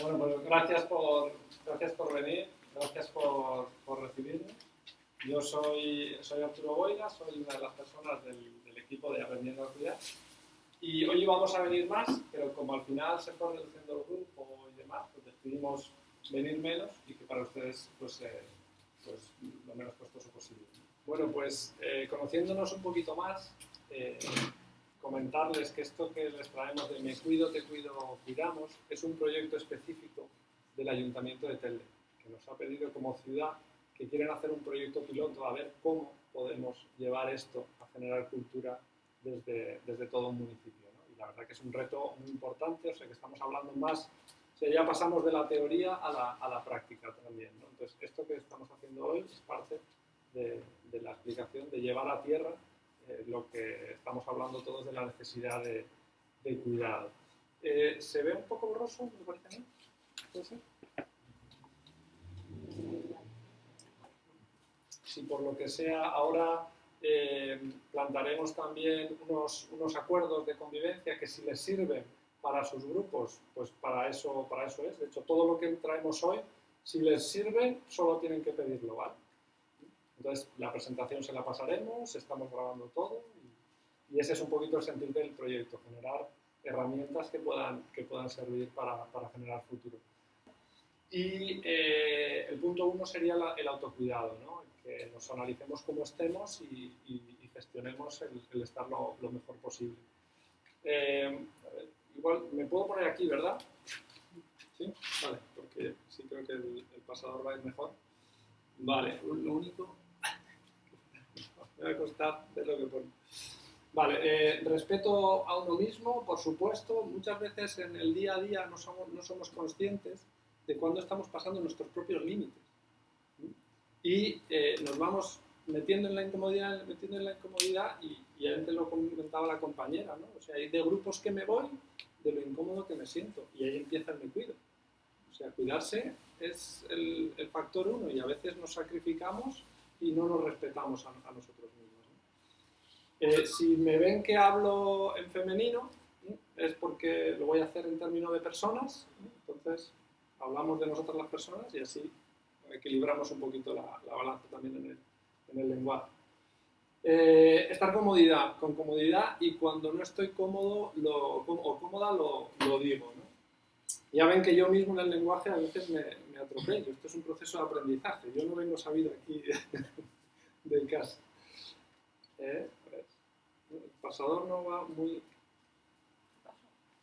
Bueno, pues gracias por, gracias por venir, gracias por, por recibirme. Yo soy, soy Arturo Boira, soy una de las personas del, del equipo de Aprendiendo a Cuidar. Y hoy vamos a venir más, pero como al final se fue reduciendo el grupo y demás, pues decidimos venir menos y que para ustedes pues, eh, pues lo menos costoso posible. Bueno, pues eh, conociéndonos un poquito más, eh, comentarles que esto que les traemos de Me Cuido, Te Cuido, Cuidamos es un proyecto específico del Ayuntamiento de Telde, que nos ha pedido como ciudad que quieren hacer un proyecto piloto a ver cómo podemos llevar esto a generar cultura desde, desde todo un municipio. ¿no? Y la verdad que es un reto muy importante, o sea que estamos hablando más, o sea, ya pasamos de la teoría a la, a la práctica también. ¿no? Entonces, esto que estamos haciendo hoy es parte de, de la explicación de llevar a tierra eh, lo que estamos hablando todos de la necesidad de, cuidado. Eh, ¿Se ve un poco borroso, me parece a mí? ¿Puede ser? Si por lo que sea ahora eh, plantaremos también unos, unos, acuerdos de convivencia que si les sirven para sus grupos, pues para eso, para eso es. De hecho, todo lo que traemos hoy, si les sirve, solo tienen que pedirlo, ¿vale? Entonces, la presentación se la pasaremos, estamos grabando todo y, ese es un poquito el sentido del proyecto, generar herramientas que puedan, que puedan servir para, para generar futuro. Y eh, el punto uno sería el autocuidado, ¿no? que nos analicemos cómo estemos y, gestionemos el, estar lo, lo, mejor posible. Eh, igual, me puedo poner aquí, ¿verdad? Sí, vale, porque sí creo que el, el pasador va a ir mejor. Vale, lo único... me va a costar ver lo que pone. Vale, eh, respeto a uno mismo, por supuesto, muchas veces en el día a día no somos, no somos conscientes de cuándo estamos pasando nuestros propios límites y eh, nos vamos metiendo en la incomodidad, metiendo en la incomodidad y, y antes lo comentaba la compañera, ¿no? O sea, hay de grupos que me voy de lo incómodo que me siento y ahí empieza el me cuido. O sea, cuidarse es el, el factor uno y a veces nos sacrificamos y no nos respetamos a, a nosotros mismos. ¿no? Eh, si me ven que hablo en femenino, ¿no? es porque lo voy a hacer en términos de personas, entonces hablamos de nosotras las personas y así equilibramos un poquito la, la balanza también en el, en el lenguaje. Eh, estar comodidad, con comodidad y cuando no estoy cómodo lo, o cómoda lo, lo digo. ¿no? Ya ven que yo mismo en el lenguaje a veces me, atropello. Esto es un proceso de aprendizaje. Yo no vengo sabido aquí de, casa. ¿Eh? Pues, el pasador no va muy...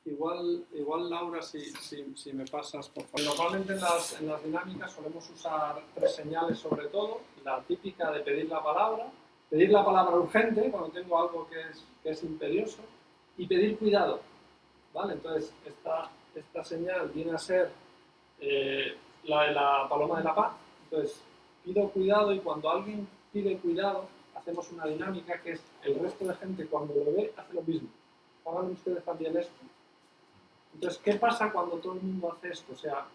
Igual, igual Laura, si, si, me pasas, por. Normalmente en las, en las dinámicas solemos usar tres señales sobre todo. La típica de pedir la palabra, pedir la palabra urgente cuando tengo algo que es, que es imperioso y pedir cuidado. ¿Vale? Entonces, esta, esta señal viene a ser eh, la de la paloma de la paz. Entonces, pido cuidado y cuando alguien pide cuidado, hacemos una dinámica que es el resto de gente cuando lo ve hace lo mismo. Hagan ustedes también esto. Entonces, ¿qué pasa cuando todo el mundo hace esto? O sea,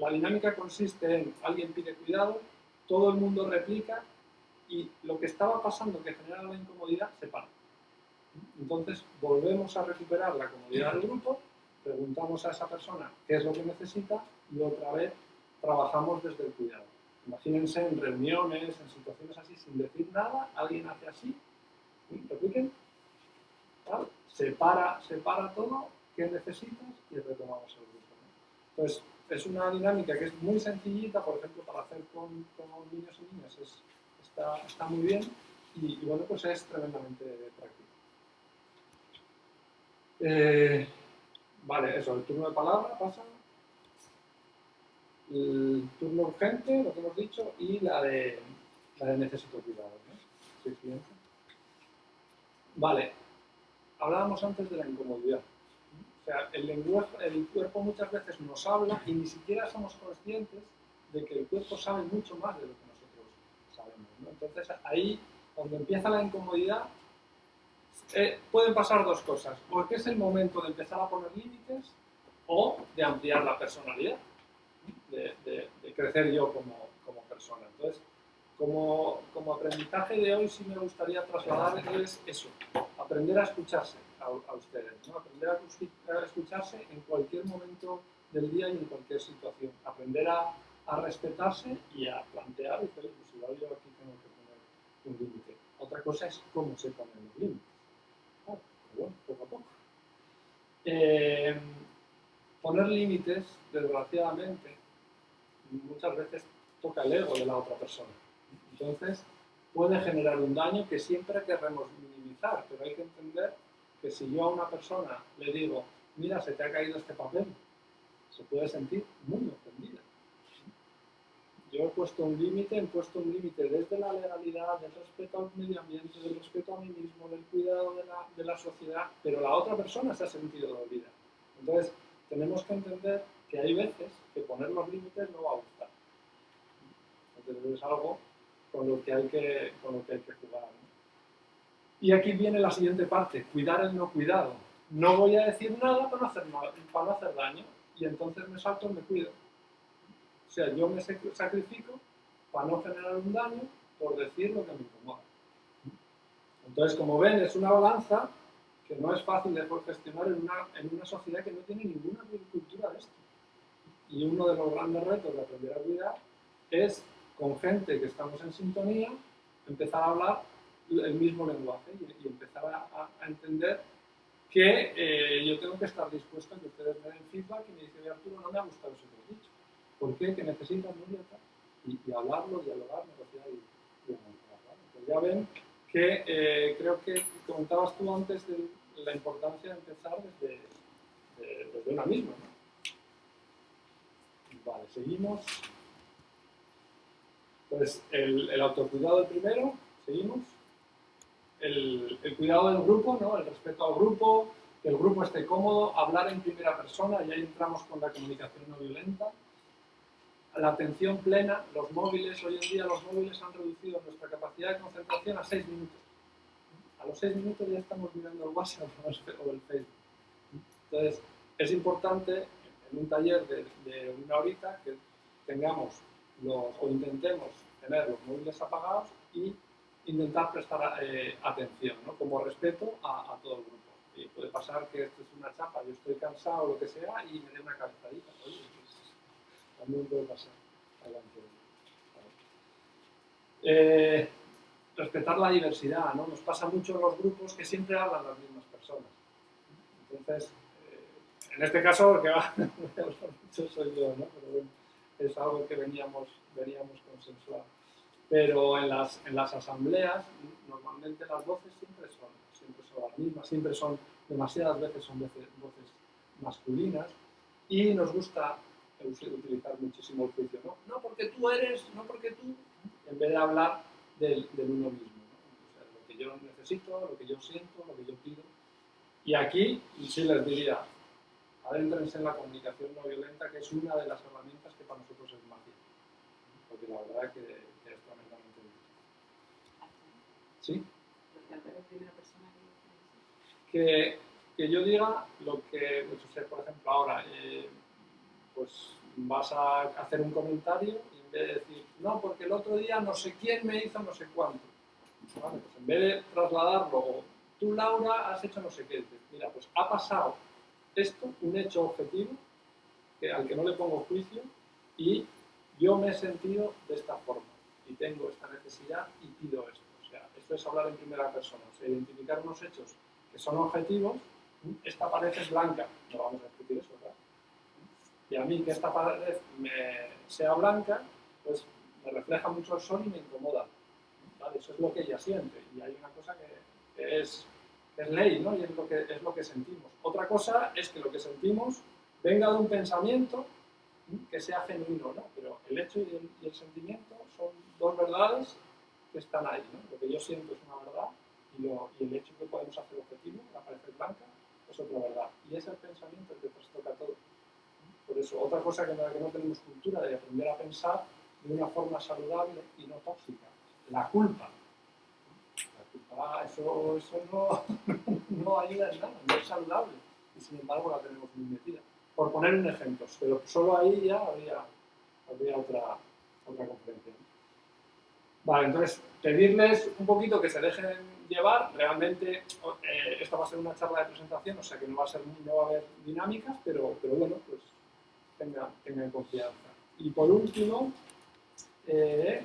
la dinámica consiste en alguien pide cuidado, todo el mundo replica y lo que estaba pasando que genera la incomodidad se para. Entonces, volvemos a recuperar la comodidad del grupo, preguntamos a esa persona qué es lo que necesita y otra vez trabajamos desde el cuidado. Imagínense en reuniones, en situaciones así, sin decir nada, alguien hace así, repliquen, ¿vale? se, para, se para todo, qué necesitas y retomamos el grupo. ¿no? Entonces, es una dinámica que es muy sencillita, por ejemplo, para hacer con, niños y niñas, es, está, muy bien y, bueno, pues es tremendamente práctico. Eh, vale, eso, el turno de palabra pasa. El turno urgente, lo que hemos dicho, y la de, la de necesito cuidado. ¿no? Vale, hablábamos antes de la incomodidad. O sea, el lenguaje, el cuerpo muchas veces nos habla y ni siquiera somos conscientes de que el cuerpo sabe mucho más de lo que nosotros sabemos. Entonces, ahí, cuando empieza la incomodidad, eh, pueden pasar dos cosas. O que es el momento de empezar a poner límites o de ampliar la personalidad, de, crecer yo como, como, persona. Entonces, como, como, aprendizaje de hoy sí me gustaría trasladarles eso, aprender a escucharse a, ustedes, ¿no? aprender a, escucharse en cualquier momento del día y en cualquier situación. Aprender a, a respetarse y a plantear, pues igual yo aquí tengo que poner un límite. Otra cosa es cómo se ponen los límites. Claro, pero bueno, poco a poco. Eh, poner límites, desgraciadamente, muchas veces toca el ego de la otra persona. Entonces, puede generar un daño que siempre queremos minimizar, pero hay que entender que si yo a una persona le digo, mira, se te ha caído este papel, se puede sentir muy ofendida. Yo he puesto un límite, he puesto un límite desde la legalidad, del respeto al medio ambiente, del respeto a mí mismo, del cuidado de la, de la sociedad, pero la otra persona se ha sentido dolida. Entonces, tenemos que entender que hay veces que poner los límites no va a gustar. Entonces, es algo con lo que hay que, con lo que, hay que jugar. Y aquí viene la siguiente parte, cuidar el no cuidado. No voy a decir nada para no hacer, para no hacer daño y entonces me salto y me cuido. O sea, yo me sacrifico para no generar un daño por decir lo que me incomoda. Entonces, como ven, es una balanza que no es fácil de gestionar en una, en una sociedad que no tiene ninguna cultura de esto. Y uno de los grandes retos de aprender a cuidar es, con gente que estamos en sintonía, empezar a hablar el mismo lenguaje y, empezar a, entender que eh, yo tengo que estar dispuesto a que ustedes me den feedback y me dicen, Arturo, no me ha gustado eso que has dicho. ¿Por qué? Que necesitas Nuria y, y hablarlo, dialogar, negociar y, y pues ya ven que eh, creo que comentabas tú antes de la importancia de empezar desde, de, desde una misma. Vale, seguimos. Pues el, el autocuidado primero, seguimos. El, el, cuidado del grupo, ¿no? el respeto al grupo, que el grupo esté cómodo, hablar en primera persona, y ahí entramos con la comunicación no violenta la atención plena, los móviles, hoy en día los móviles han reducido nuestra capacidad de concentración a 6 minutos. A los 6 minutos ya estamos mirando el WhatsApp o el Facebook. Entonces, es importante en un taller de, una horita que tengamos o intentemos tener los móviles apagados y intentar prestar eh, atención, ¿no? como respeto a, todo el grupo. Y puede pasar que esto es una chapa, yo estoy cansado o lo que sea y me dé una cabezadita. Oye, también puede pasar. Adelante. Eh, respetar la diversidad, ¿no? Nos pasa mucho en los grupos que siempre hablan las mismas personas. Entonces, en este caso, porque va, mucho soy yo. Pero es algo que veníamos, veníamos consensuando. Pero en las, en las asambleas, normalmente las voces siempre son, las mismas, siempre son, demasiadas veces son voces masculinas, y nos gusta utilizar muchísimo el juicio, ¿no? No porque tú eres, no porque tú, en vez de hablar del, uno mismo, lo que yo necesito, lo que yo siento, lo que yo pido. Y aquí sí les diría, adéntrense en la comunicación no violenta, que es una de las herramientas que para nosotros es magia. Porque la verdad es que, que es tremendamente útil. ¿Sí? Que, que yo diga lo que, pues, o sea, por ejemplo, ahora, eh, pues vas a hacer un comentario y en vez de decir, no, porque el otro día no sé quién me hizo no sé cuánto. Vale, pues en vez de trasladarlo, tú Laura has hecho no sé qué, mira, pues ha pasado esto, un hecho objetivo, al que no le pongo juicio, y yo me he sentido de esta forma, y tengo esta necesidad y pido esto. O sea, esto es hablar en primera persona, o identificar unos hechos que son objetivos, esta pared es blanca, no vamos a discutir eso, ¿verdad? Y a mí que esta pared me sea blanca, pues me refleja mucho el sol y me incomoda. ¿vale? Eso es lo que ella siente. Y hay una cosa que, es, es ley, ¿no? Y es lo, que, es lo que sentimos. Otra cosa es que lo que sentimos venga de un pensamiento que sea genuino, ¿no? Pero el hecho y el, sentimiento son dos verdades que están ahí, ¿no? Lo que yo siento es una verdad y el hecho que podemos hacer objetivo, la pared blanca, es otra verdad. Y es el pensamiento el que trastoca todo. Por eso, otra cosa que, que no tenemos cultura de aprender a pensar de una forma saludable y no tóxica. La culpa. Culpa, eso, eso no, no ayuda en nada, no es saludable. Y sin embargo la tenemos muy metida. Por poner un ejemplo, pero solo ahí ya habría, habría otra, otra conferencia. Vale, entonces, pedirles un poquito que se dejen llevar, realmente eh, esta va a ser una charla de presentación, o sea que no va a, ser, no va a haber dinámicas, pero, pero bueno, pues tengan, tengan confianza. Y por último, eh,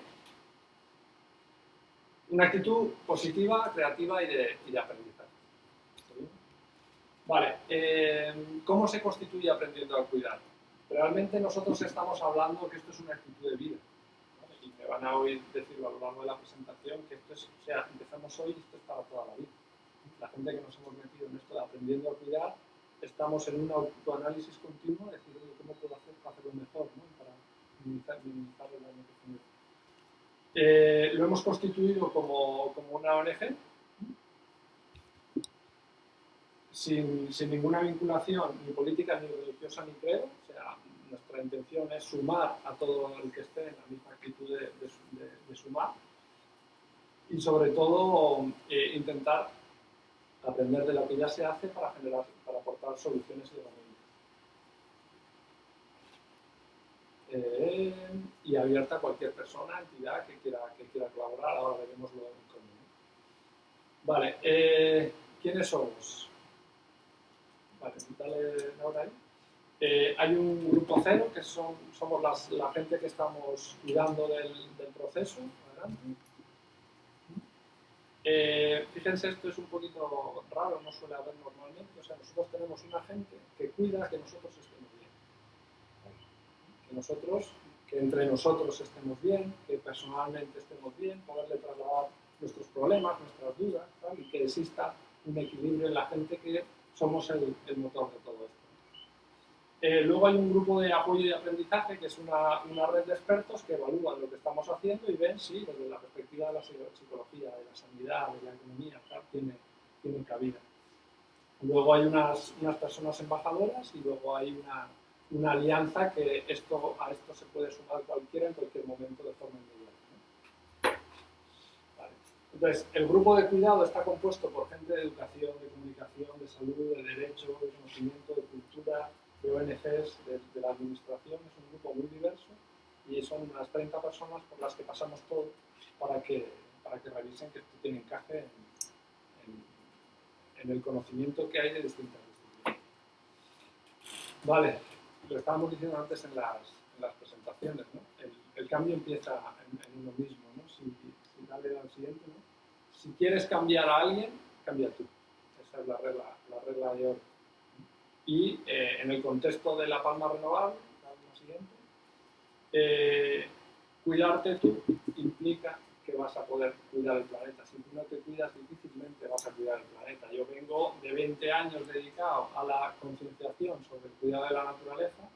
una actitud positiva, creativa y de, y aprendizaje. Vale, eh, ¿cómo se constituye aprendiendo a cuidar? Realmente nosotros estamos hablando que esto es una actitud de vida. Y me van a oír decirlo a lo largo de la presentación que esto es, o sea, empezamos hoy y esto es para toda la vida. La gente que nos hemos metido en esto de aprendiendo a cuidar, estamos en un autoanálisis continuo, de decir, ¿cómo puedo hacer para hacerlo mejor? ¿no? Para minimizar, minimizar el daño que genera. Eh, lo hemos constituido como, como una ONG, sin, sin, ninguna vinculación ni política, ni religiosa, ni creo. O sea, nuestra intención es sumar a todo el que esté en la misma actitud de sumar y sobre todo eh, intentar aprender de lo que ya se hace para generar, para aportar soluciones y herramientas. Y abierta a cualquier persona, entidad que quiera, que quiera colaborar. Ahora veremos lo en común. Vale, eh, ¿quiénes somos? Vale, dale ahora ahí. Eh, hay un grupo cero, que son, somos las, la gente que estamos cuidando del, del proceso. Adelante. Eh, fíjense, esto es un poquito raro, no suele haber normalmente. O sea, nosotros tenemos una gente que cuida que nosotros estemos nosotros, que entre nosotros estemos bien, que personalmente estemos bien, poderle trasladar nuestros problemas, nuestras dudas, ¿tal? y que exista un equilibrio en la gente que somos el, el motor de todo esto. Eh, luego hay un grupo de apoyo y aprendizaje, que es una, una, red de expertos que evalúan lo que estamos haciendo y ven si desde la perspectiva de la psicología, de la sanidad, de la economía, tal, tiene, tiene cabida. Luego hay unas, unas personas embajadoras y luego hay una, una, alianza que esto, a esto se puede sumar cualquiera en cualquier momento de forma. ¿no? Vale. Entonces, el grupo de cuidado está compuesto por gente de educación, de comunicación, de salud, de derecho, de conocimiento, de cultura, de ONGs de, de, la administración, es un grupo muy diverso y son unas 30 personas por las que pasamos todo para que, para que revisen que esto tiene encaje en, en, en el conocimiento que hay de distintas disciplinas. Vale, lo estábamos diciendo antes en las, en las presentaciones, ¿no? el, el, cambio empieza en, uno mismo. ¿no? Si, si dale al siguiente, ¿no? si quieres cambiar a alguien, cambia tú. Esa es la regla, la regla de oro. Y eh, en el contexto de la palma renovable, la siguiente, eh, cuidarte tú implica que vas a poder cuidar el planeta. Si tú no te cuidas, difícilmente vas a cuidar el planeta. Yo vengo de 20 años dedicado a la concienciación sobre el cuidado de la naturaleza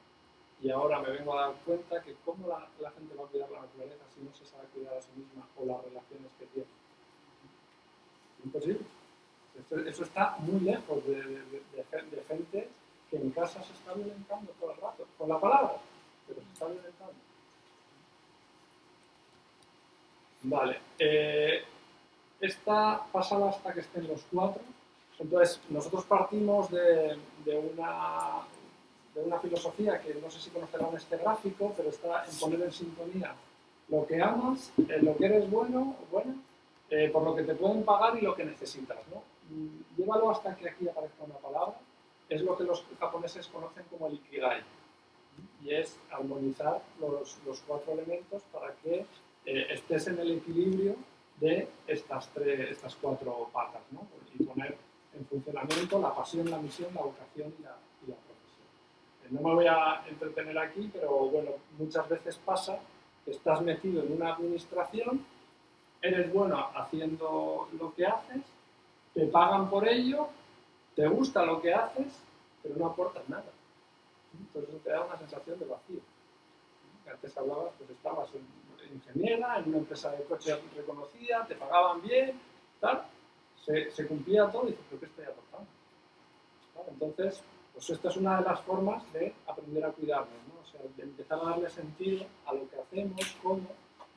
y ahora me vengo a dar cuenta que cómo la, gente va a cuidar la naturaleza si no se sabe cuidar a sí misma o las relaciones que tiene. Imposible. Eso está muy lejos de, de, gente que en casa se está violentando todo el rato, con la palabra, pero se está violentando. Vale, eh, esta pasada hasta que estén los cuatro. Entonces, nosotros partimos de, una, de una filosofía que no sé si conocerán este gráfico, pero está en poner en sintonía lo que amas, eh, lo que eres bueno o buena, eh, por lo que te pueden pagar y lo que necesitas. ¿no? llévalo hasta que aquí aparezca una palabra, es lo que los japoneses conocen como el ikigai, y es armonizar los, los cuatro elementos para que eh, estés en el equilibrio de estas, tres, estas cuatro patas, ¿no? y poner en funcionamiento la pasión, la misión, la vocación y la, y la profesión. Eh, no me voy a entretener aquí, pero bueno, muchas veces pasa que estás metido en una administración, eres bueno haciendo lo que haces, te pagan por ello, te gusta lo que haces, pero no aportas nada. Entonces te da una sensación de vacío. Antes hablabas, pues estabas en, ingeniera, en una empresa de coches reconocida, te pagaban bien, tal, se, se cumplía todo y dices, pero ¿qué estoy aportando? ¿Vale? Entonces, pues esta es una de las formas de aprender a cuidarnos, ¿no? o sea, de empezar a darle sentido a lo que hacemos, cómo,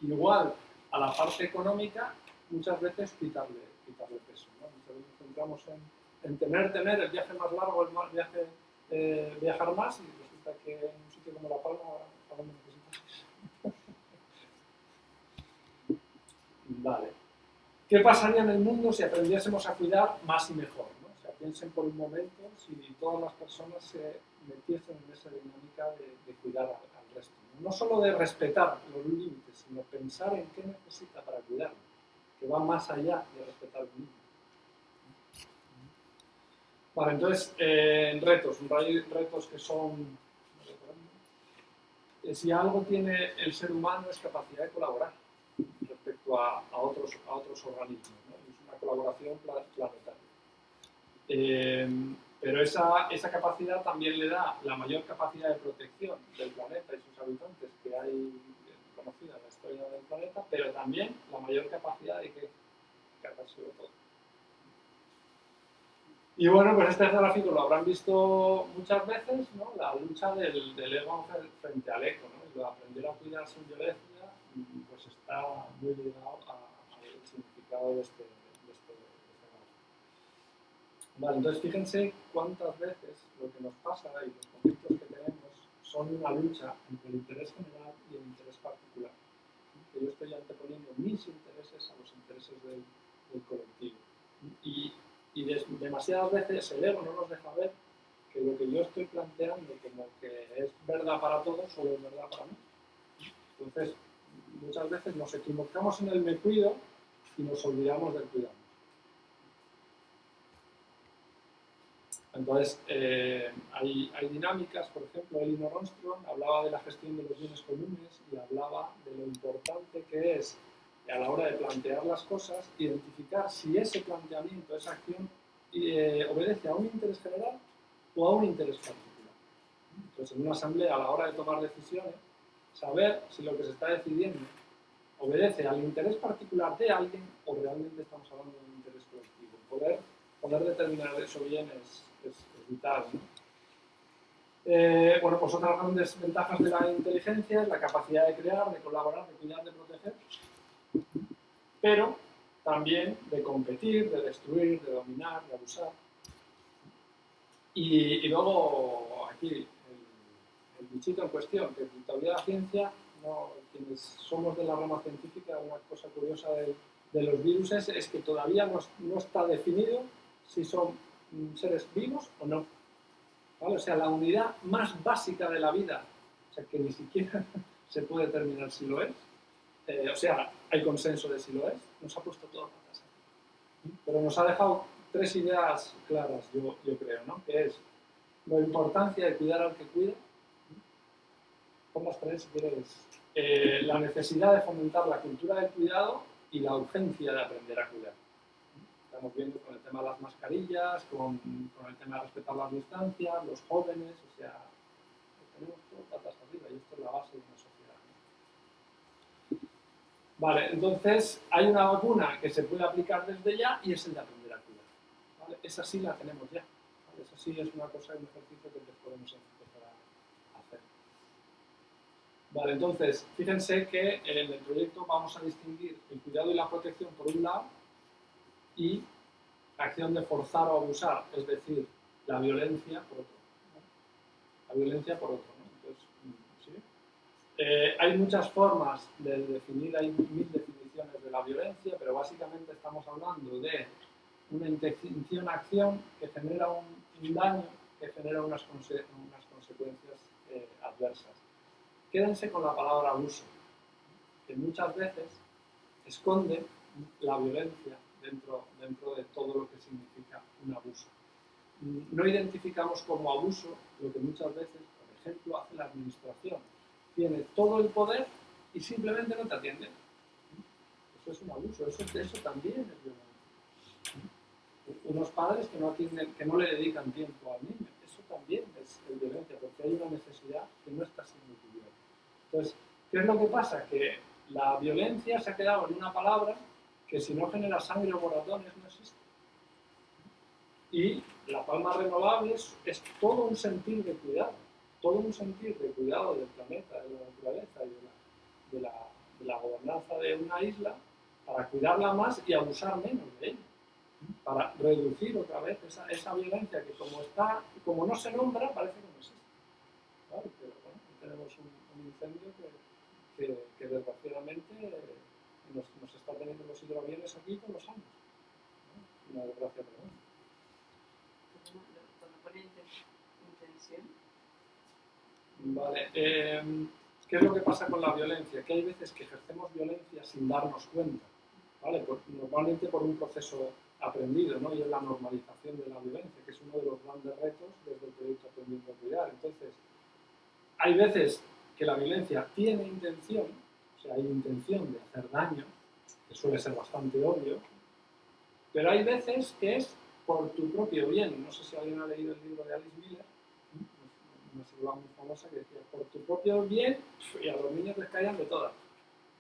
igual a la parte económica, muchas veces quitarle, quitarle peso. ¿no? Muchas veces nos centramos en, en, tener, tener el viaje más largo, el más viaje, eh, viajar más y resulta que en un sitio como La Palma necesitas. Vale. ¿Qué pasaría en el mundo si aprendiésemos a cuidar más y mejor? O sea, piensen por un momento si todas las personas se metiesen en esa dinámica de, cuidar. al, resto. ¿no? solo de respetar los límites, sino pensar en qué necesita para cuidarlo, que va más allá de respetar el límite. Vale, entonces, eh, retos, retos que son... eh, si algo tiene el ser humano es capacidad de colaborar respecto a, a otros, a otros organismos. ¿no? Es una colaboración pla- planetaria. Eh, pero esa, esa capacidad también le da la mayor capacidad de protección del planeta y sus habitantes que hay eh, conocida en la historia del planeta, pero también la mayor capacidad de que cargárselo todo. Y bueno, pues este gráfico lo habrán visto muchas veces, ¿no? La lucha del, del ego fre- frente al eco, ¿no? Lo de aprender a cuidar sin violencia, mm, pues está muy ligado al significado de este, de este, de este. Vale, entonces fíjense cuántas veces lo que nos pasa y los conflictos que tenemos son una lucha entre el interés general y el interés particular. Que yo estoy anteponiendo mis intereses a los intereses del, del colectivo. Y, y demasiadas veces el ego no nos deja ver que lo que yo estoy planteando como que es verdad para todos solo es verdad para mí. Entonces, muchas veces nos equivocamos en el me cuido y nos olvidamos del cuidado. Entonces, eh, hay, hay dinámicas, por ejemplo, Elinor Armstrong hablaba de la gestión de los bienes comunes y hablaba de lo importante que es a la hora de plantear las cosas, identificar si ese planteamiento, esa acción, eh, obedece a un interés general o a un interés particular. Entonces, en una asamblea, a la hora de tomar decisiones, saber si lo que se está decidiendo obedece al interés particular de alguien o realmente estamos hablando de un interés colectivo. Poder, poder determinar eso bien es, es- vital. Eh, bueno, pues otras grandes ventajas de la inteligencia es la capacidad de crear, de colaborar, de cuidar, de proteger, pero también de competir, de destruir, de dominar, de abusar. Y luego aquí el, bichito en cuestión, que todavía la ciencia, no, quienes somos de la rama científica, una cosa curiosa de, de los virus es, es que todavía no, no está definido si son mm, seres vivos o no. ¿Vale? O sea, la unidad más básica de la vida, o sea, que ni siquiera se puede determinar si lo es, eh, o sea, hay consenso de si lo es, nos ha puesto todo patas. Pero nos ha dejado tres ideas claras, yo, yo creo, ¿no? Que es la importancia de cuidar al que cuida, pon las tres si quieres, eh, la necesidad de fomentar la cultura del cuidado y la urgencia de aprender a cuidar. Estamos viendo con el tema de las mascarillas, con, con el tema de respetar las distancias, los jóvenes, o sea, tenemos todo patas arriba y esto es la base de una sociedad. Vale, entonces hay una vacuna que se puede aplicar desde ya y es el de aprender a cuidar. Esa sí la tenemos ya. Esa sí es una cosa, un ejercicio que podemos empezar a hacer. Vale, entonces, fíjense que en el proyecto vamos a distinguir el cuidado y la protección por un lado y acción de forzar o abusar, es decir, la violencia por otro. La violencia por otro. Eh, hay muchas formas de definir, hay mil definiciones de la violencia, pero básicamente estamos hablando de una intención-acción que genera un, daño, que genera unas consecuencias eh, adversas. Quédense con la palabra abuso, que muchas veces esconde la violencia dentro, dentro de todo lo que significa un abuso. No identificamos como abuso lo que muchas veces, por ejemplo, hace la administración. Tiene todo el poder y simplemente no te atiende. Eso es un abuso, eso, eso también es violencia. Unos padres que no, atienden, que no le dedican tiempo al niño, eso también es, violencia, porque hay una necesidad que no está siendo cubierta. Entonces, ¿qué es lo que pasa? Que la violencia se ha quedado en una palabra que si no genera sangre o moratones no existe. Y la palma renovable es, todo un sentir de cuidado, todo un sentir de cuidado del planeta, de la naturaleza y de la, gobernanza de una isla para cuidarla más y abusar menos de ella, para reducir otra vez esa, esa violencia que como, está, como no se nombra parece que no existe. ¿vale? Pero bueno, tenemos un, un incendio que, que, desgraciadamente nos, nos, está teniendo los hidroaviones aquí con los años. ¿no? Una desgracia tremenda. Cuando pone intención, Vale. em, ¿Qué es lo que pasa con la violencia? Que hay veces que ejercemos violencia sin darnos cuenta, ¿vale? Por- normalmente por un proceso aprendido, ¿no? Y es la normalización de la violencia, que es uno de los grandes retos desde el proyecto Aprendiendo a Cuidar. Entonces, hay veces que la violencia tiene intención, o sea, hay intención de hacer daño, que suele ser bastante obvio, pero hay veces que es por tu propio bien. No sé si alguien ha leído el libro de Alice Miller, una psicóloga muy famosa que decía, por tu propio bien, y a los niños les caían de todas.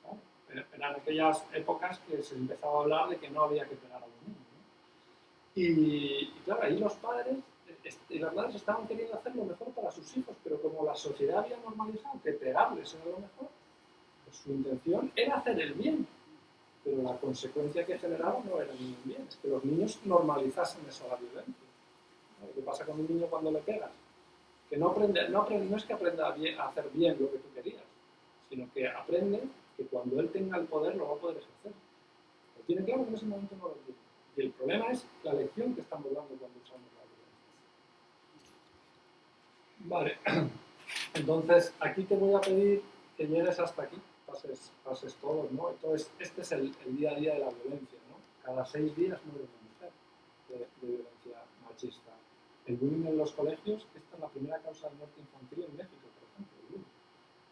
¿no? Pero Eran aquellas épocas que se empezaba a hablar de que no había que pegar a los niños. ¿no? Y, y claro, ahí los padres y las madres estaban queriendo hacer lo mejor para sus hijos, pero como la sociedad había normalizado que pegarles era lo mejor, pues su intención era hacer el bien. Pero la consecuencia que generaba no era ningún bien, es que los niños normalizasen esa la violencia. ¿Qué pasa con un niño cuando le pegas? que no, aprende, no, es que aprenda a hacer bien lo que tú querías, sino que aprende que cuando él tenga el poder lo va a poder ejercer. Lo tiene claro que en ese momento no lo tiene. Y el problema es la lección que estamos dando cuando usamos la violencia. Vale, entonces aquí te voy a pedir que llegues hasta aquí, pases, pases todos, ¿no? Entonces, este es el, día a día de la violencia. Cada seis días muere una mujer de, violencia machista. El bullying en los colegios, esta es la primera causa de muerte infantil en México, por ejemplo.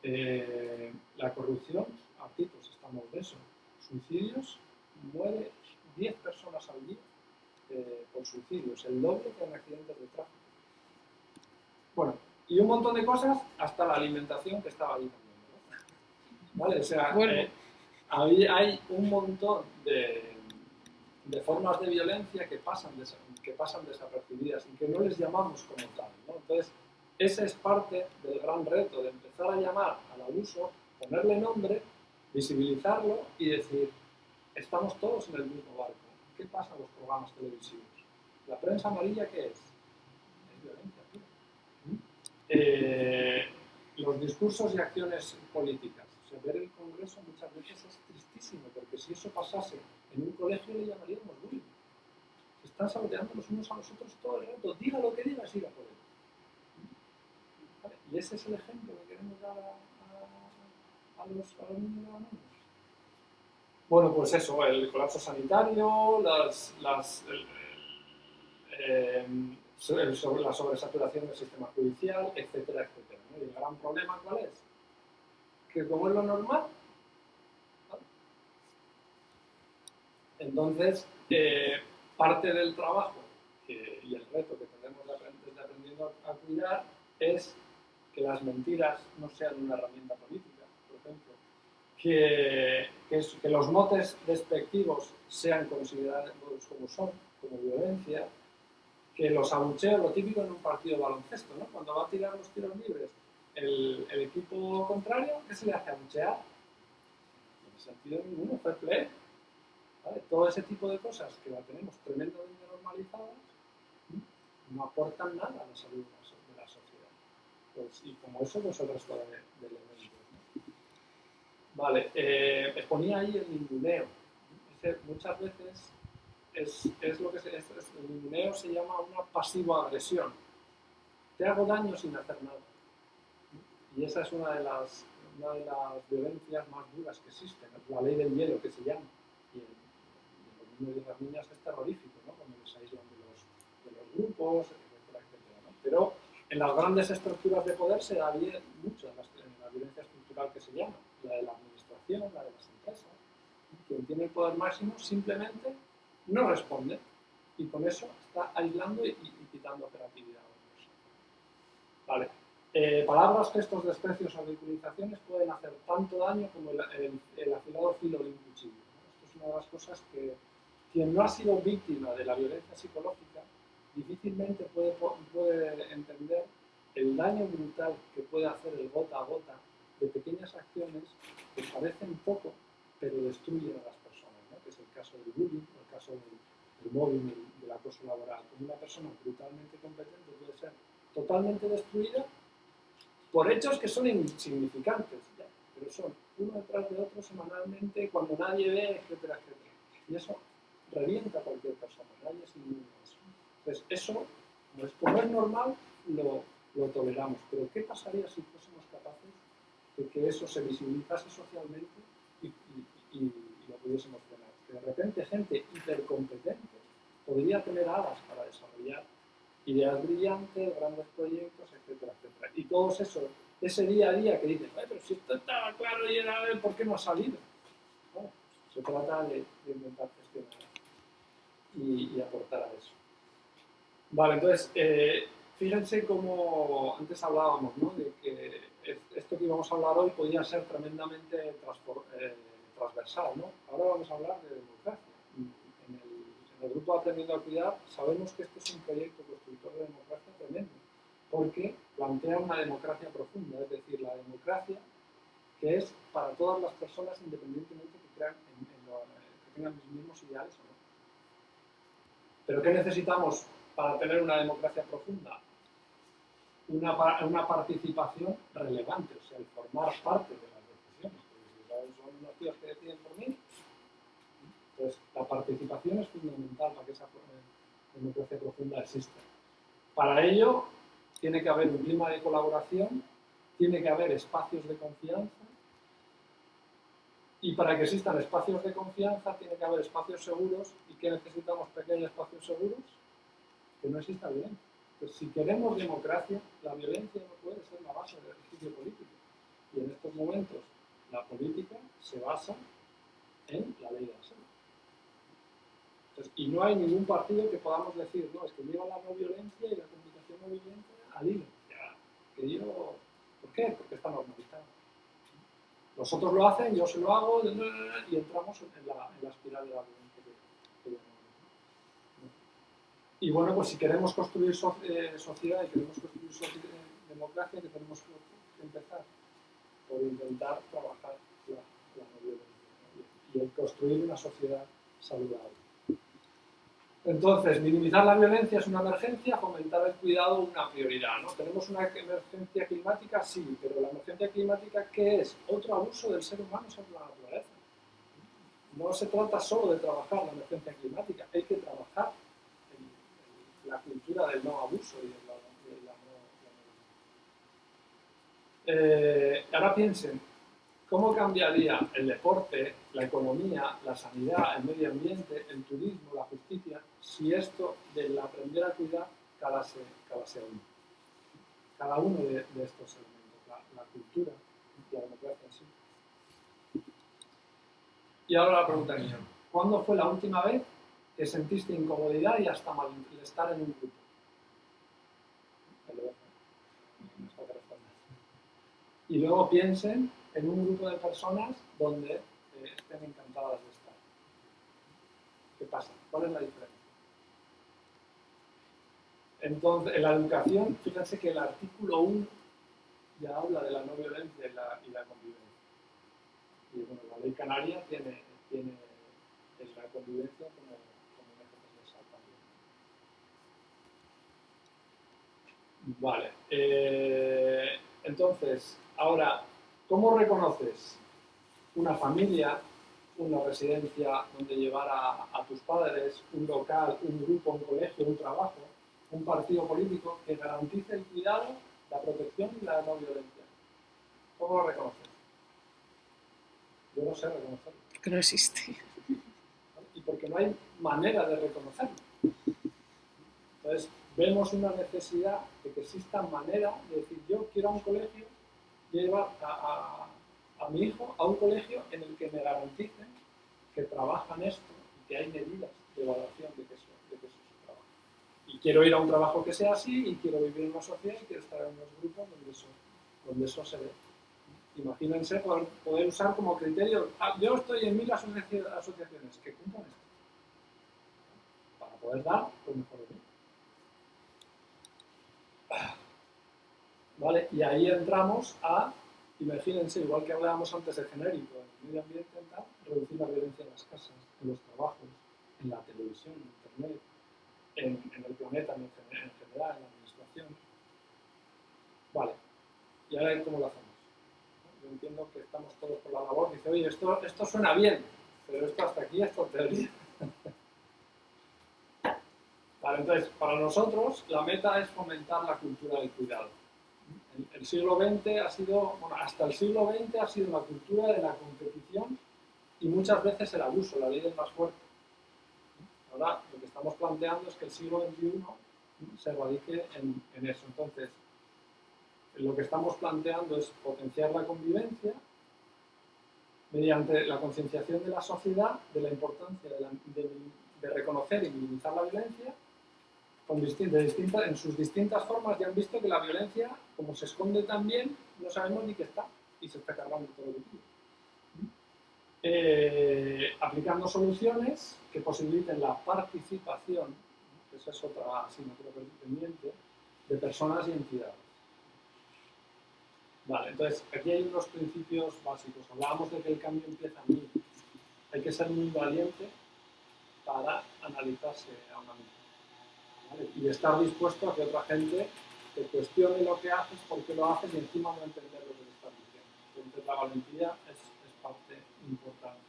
Eh, la corrupción, aquí pues estamos de eso. Suicidios, muere 10 personas al día eh, por suicidios, el doble que en accidentes de tráfico. Bueno, y un montón de cosas, hasta la alimentación que estaba ahí también. ¿no? ¿Vale? O sea, Bueno. eh, hay un montón de, de formas de violencia que pasan, desa- que pasan desapercibidas y que no les llamamos como tal. ¿no? Entonces, ese es parte del gran reto de empezar a llamar al abuso, ponerle nombre, visibilizarlo y decir, estamos todos en el mismo barco. ¿Qué pasa en los programas televisivos? ¿La prensa amarilla qué es? Es violencia. Eh, los discursos y acciones políticas. O sea, ver el Congreso muchas veces es tristísimo, porque si eso pasase en un colegio le llamaríamos bullying. Se están saboteando los unos a los otros todo el rato. Diga lo que digas, ir a por él. Y ese es el ejemplo que queremos dar a, los, a los niños y a niñas. Bueno, pues eso, el colapso sanitario, las, las, em, sobre- la sobresaturación del sistema judicial, etcétera, etcétera. Y el gran problema, ¿cuál es? Que como es lo normal, entonces eh, parte del trabajo y el reto que tenemos de aprendiendo a, cuidar es que las mentiras no sean una herramienta política, por ejemplo, que, que que los motes despectivos sean considerados como son, como violencia, los abucheos, lo típico en un partido de baloncesto, ¿no? cuando va a tirar los tiros libres el, equipo contrario, ¿qué se le hace abuchear? No tiene sentido ninguno, fair play. Todo ese tipo de cosas que la tenemos tremendamente normalizadas no aportan nada a la salud de la sociedad. Pues, y como eso, pues el resto de, de elementos. Vale, eh, exponía ahí el ninguneo. Muchas veces es, es lo que se, es- el ninguneo se llama una pasiva agresión. Te hago daño sin hacer nada. Y esa es una de las, una de las violencias más duras que existen, la ley del hielo que se llama. Y en, en los niños y las niñas es terrorífico, ¿no? Cuando les aíslan de los, de los grupos, etcétera, etcétera. Pero en las grandes estructuras de poder se da bien mucho en la, en la violencia estructural que se llama, la de la administración, la de las empresas. Quien tiene el poder máximo simplemente no responde y con eso está aislando y, y quitando operatividad a. Vale. Eh, palabras, gestos, desprecios o ridiculizaciones pueden hacer tanto daño como el, el- afilado filo de un cuchillo. ¿no? Esto es una de las cosas que quien no ha sido víctima de la violencia psicológica difícilmente puede, entender el daño brutal que puede hacer el gota a gota de pequeñas acciones que parecen poco, pero destruyen a las personas, que es el caso del bullying, caso del, del mobbing, del, acoso laboral. Una persona brutalmente competente puede ser totalmente destruida por hechos que son insignificantes, pero son uno detrás de otro semanalmente, cuando nadie ve, etcétera, etcétera. Y eso revienta a cualquier persona, nadie es eso. Entonces, eso, como es, como es normal, lo, lo toleramos. Pero ¿qué pasaría si fuésemos capaces de que eso se visibilizase socialmente y, y lo pudiésemos frenar? De repente gente hipercompetente podría tener alas para desarrollar ideas brillantes, grandes proyectos, etcétera, etcétera. Y todos esos, ese día a día que dicen, pero si esto estaba claro y era, ¿por qué no ha salido? se trata de, inventar gestionar y, y, aportar a eso. Vale, entonces, eh, fíjense cómo antes hablábamos, ¿no? De que esto que íbamos a hablar hoy podía ser tremendamente eh, transversal, ¿no? Ahora vamos a hablar de democracia el grupo Aprendiendo a Cuidar sabemos que este es un proyecto constructor de democracia tremendo, porque plantea una democracia profunda, es decir, la democracia que es para todas las personas independientemente que, crean en, que tengan los mismos ideales o no. Pero ¿qué necesitamos para tener una democracia profunda? Una, participación relevante, o sea, el formar parte de que deciden por mí, entonces, la participación es fundamental para que esa democracia profunda exista. Para ello, tiene que haber un clima de colaboración, tiene que haber espacios de confianza, y para que existan espacios de confianza, tiene que haber espacios seguros. ¿Y qué necesitamos pequeños espacios seguros? Que no exista violencia. Pues si queremos democracia, la violencia no puede ser la base del ejercicio político. Y en estos momentos, la política se basa en la ley de la y no hay ningún partido que podamos decir, no, es que lleva la no violencia y la comunicación no violenta al hilo. Que yo, ¿Por qué? Porque está normalizado. Los otros lo hacen, yo se lo hago y entramos en la, en la espiral de la violencia. y bueno, pues si queremos construir eh, sociedad y queremos construir eh, democracia, que tenemos que empezar por intentar trabajar la, no violencia y el construir una sociedad saludable. Entonces, minimizar la violencia es una emergencia, fomentar el cuidado una prioridad. ¿no? ¿Tenemos una emergencia climática? Sí, pero la emergencia climática, ¿qué es? Otro abuso del ser humano sobre la naturaleza. No se trata solo de trabajar la emergencia climática, hay que trabajar en, la cultura del no abuso y de la, no, eh, ahora piensen, ¿Cómo cambiaría el deporte, la economía, la sanidad, el medio ambiente, el turismo, la justicia, si esto del aprender a cuidar calase, calase uno? Cada uno de, estos elementos, la, cultura y la democracia en sí. Y ahora la pregunta mía. ¿Cuándo fue la última vez que sentiste incomodidad y hasta malestar en un grupo? Y luego piensen en un grupo de personas donde eh, estén encantadas de estar. ¿Qué pasa? ¿Cuál es la diferencia? Entonces, en la educación, fíjense que el artículo 1 ya habla de la no violencia y la, convivencia. Y bueno, la ley canaria tiene, tiene la convivencia como, como un eje también. Vale. Eh, entonces, ahora, ¿Cómo reconoces una familia, una residencia donde llevar a, tus padres, un local, un grupo, un colegio, un trabajo, un partido político que garantice el cuidado, la protección y la no violencia? ¿Cómo lo reconoces? Yo no sé reconocerlo. Porque no existe. Y porque no hay manera de reconocerlo. Entonces, vemos una necesidad de que exista manera de decir, yo quiero un colegio llevar a, a, mi hijo a un colegio en el que me garanticen que trabajan esto y que hay medidas de evaluación de que eso, de que eso es trabajo. Y quiero ir a un trabajo que sea así y quiero vivir en una sociedad y quiero estar en unos grupos donde eso, donde eso se ve. Imagínense poder, poder usar como criterio, ah, yo estoy en mil asociaciones que cumplan esto, para poder dar lo mejor de mí. Y ahí entramos a, imagínense, igual que hablábamos antes de genérico, en el medio ambiente, reducir la violencia en las casas, en los trabajos, en la televisión, en internet, en, el planeta en, general, en la administración. Vale, y ahora cómo lo hacemos. Yo entiendo que estamos todos por la labor, dice, oye, esto, esto suena bien, pero esto hasta aquí es por teoría. Vale, entonces, para nosotros la meta es fomentar la cultura del cuidado El, siglo XX ha sido, bueno, hasta el siglo XX ha sido la cultura de la competición y muchas veces el abuso, la ley del más fuerte. Ahora lo que estamos planteando es que el siglo XXI se radique en, eso. Entonces, lo que estamos planteando es potenciar la convivencia mediante la concienciación de la sociedad de la importancia de, de reconocer y minimizar la violencia en sus distintas formas. Ya han visto que la violencia, como se esconde también, no sabemos ni qué está y se está cargando todo que tiene. Eh, aplicando soluciones que posibiliten la participación, que esa es otra asignatura pendiente, de personas y entidades. Vale, entonces aquí hay unos principios básicos. Hablábamos de que el cambio empieza en mí. Hay que ser muy valiente para analizarse a una misma. Y estar dispuesto a que otra gente te cuestione lo que haces, por qué lo haces y encima no entender lo que te estás diciendo. Entonces la valentía es, parte importante.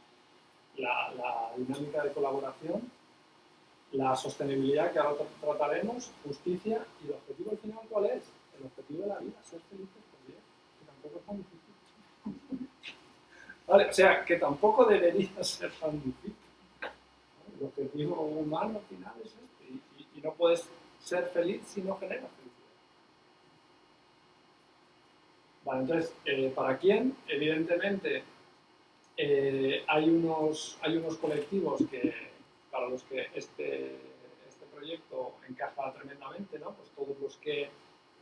La, la, dinámica de colaboración, la sostenibilidad que ahora trataremos, justicia y el objetivo al final ¿cuál es? El objetivo de la vida, ser felices tampoco es tan difícil. O sea, que tampoco debería ser tan difícil. El objetivo humano al final es este. No puedes ser feliz si no generas felicidad. Vale, entonces, eh, ¿para quién? Evidentemente, eh, hay, unos, hay unos colectivos que, para los que este, este proyecto encaja tremendamente, ¿no? Pues todos los que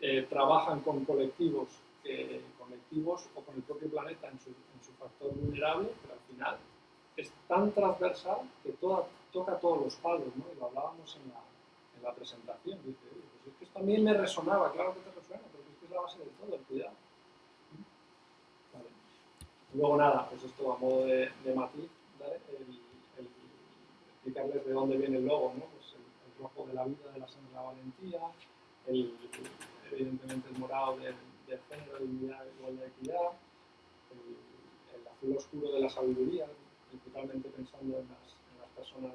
eh, trabajan con colectivos colectivos o con el propio planeta en su, en su, factor vulnerable, pero al final es tan transversal que toda, toca todos los palos, ¿no? y lo hablábamos en la, en la presentación. Dice, pues es que esto también me resonaba, claro que te resuena, porque es que es la base de todo, el cuidado. Vale. Luego nada, pues esto a modo de, de matiz, ¿vale? el, el, explicarles de dónde viene el logo, ¿no? pues el, el rojo de la vida, de la sangre de la valentía, el, evidentemente el morado del de género, dignidad, igualdad y equidad, el, el, azul oscuro de la sabiduría, principalmente pensando en las, en las personas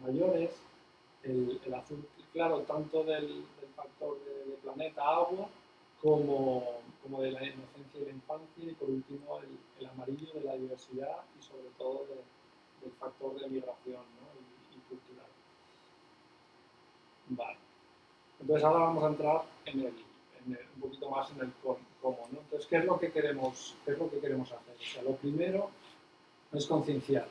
mayores, el, azul claro tanto del, factor de, planeta, agua, como, como, de la inocencia y la infancia, y por último el, amarillo de la diversidad y sobre todo de, del factor de migración ¿no? y, y cultural. Vale. Entonces ahora vamos a entrar en el, en el, un poquito más en el cómo. ¿no? Entonces, ¿qué es, lo que queremos, ¿qué es lo que queremos hacer? O sea, lo primero es concienciar,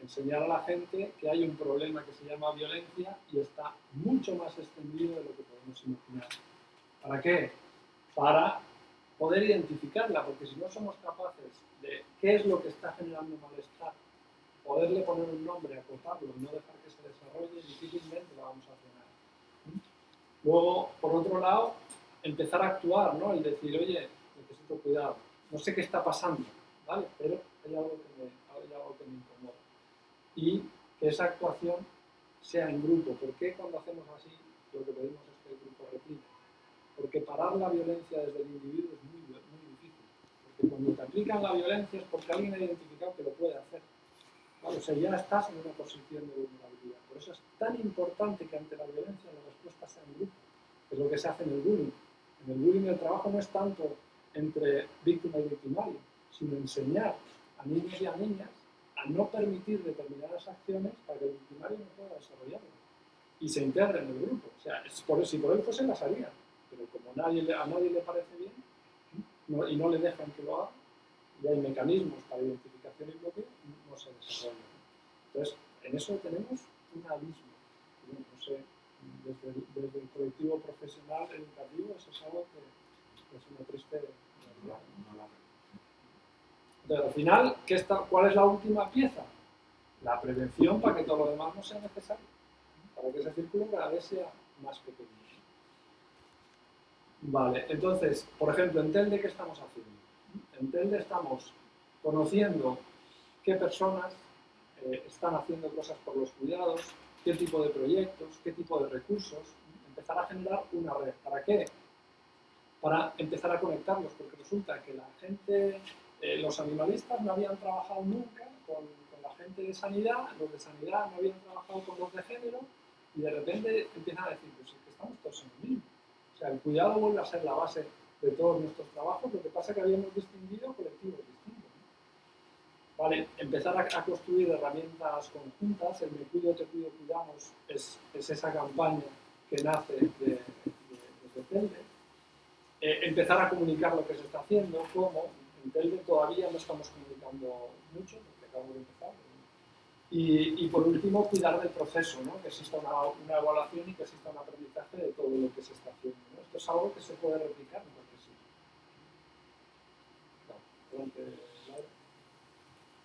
enseñar a la gente que hay un problema que se llama violencia y está mucho más extendido de lo que podemos imaginar. ¿Para qué? Para poder identificarla, porque si no somos capaces de qué es lo que está generando malestar, poderle poner un nombre, acotarlo y no dejar que se desarrolle, difícilmente lo vamos a frenar. Luego, por otro lado, empezar a actuar, ¿no? El decir, oye, necesito cuidado, no sé qué está pasando, ¿vale? Pero hay algo que me, hay algo que me incomoda. Y que esa actuación sea en grupo. ¿Por qué cuando hacemos así lo que pedimos es que el grupo replique? Porque parar la violencia desde el individuo es muy, muy difícil. Porque cuando te aplican la violencia es porque alguien ha identificado que lo puede hacer. ¿Vale? O sea, ya estás en una posición de vulnerabilidad. Por eso es tan importante que ante la violencia la respuesta sea en grupo. Es lo que se hace en el bullying. En el bullying el trabajo no es tanto entre víctima y victimario, sino enseñar a niños y a niñas a no permitir determinadas acciones para que el victimario no pueda desarrollarlas y se integre en el grupo. O sea, si por él fuese las haría, pero como a nadie le parece bien y no le dejan que lo haga, y hay mecanismos para identificación y bloqueo, no se desarrollan. Entonces, en eso tenemos un abismo. Desde el, colectivo profesional educativo, eso es algo que es una triste. Entonces, al final, ¿qué está, ¿cuál es la última pieza? La prevención para que todo lo demás no sea necesario, para que ese círculo cada vez sea más pequeño. Vale, entonces, por ejemplo, en TELDE, ¿qué estamos haciendo? En TELDE estamos conociendo qué personas eh, están haciendo cosas por los cuidados, qué tipo de proyectos, qué tipo de recursos, empezar a generar una red. ¿Para qué? Para empezar a conectarlos, porque resulta que la gente, eh, los animalistas no habían trabajado nunca con, la gente de sanidad, los de sanidad no habían trabajado con los de género, y de repente empiezan a decir, pues es que estamos todos en lo mismo. O sea, el cuidado vuelve a ser la base de todos nuestros trabajos, lo que pasa es que habíamos distinguido colectivos distintos. Vale, empezar a, construir herramientas conjuntas, el me cuido, te cuido, cuidamos, es, esa campaña que nace de, de, eh, empezar a comunicar lo que se está haciendo, cómo, todavía no estamos comunicando mucho, porque acabamos de empezar, y, por último, cuidar del proceso, ¿no? que exista una, evaluación y que exista un aprendizaje de todo lo que se está haciendo. Esto es algo que se puede replicar en cualquier sitio.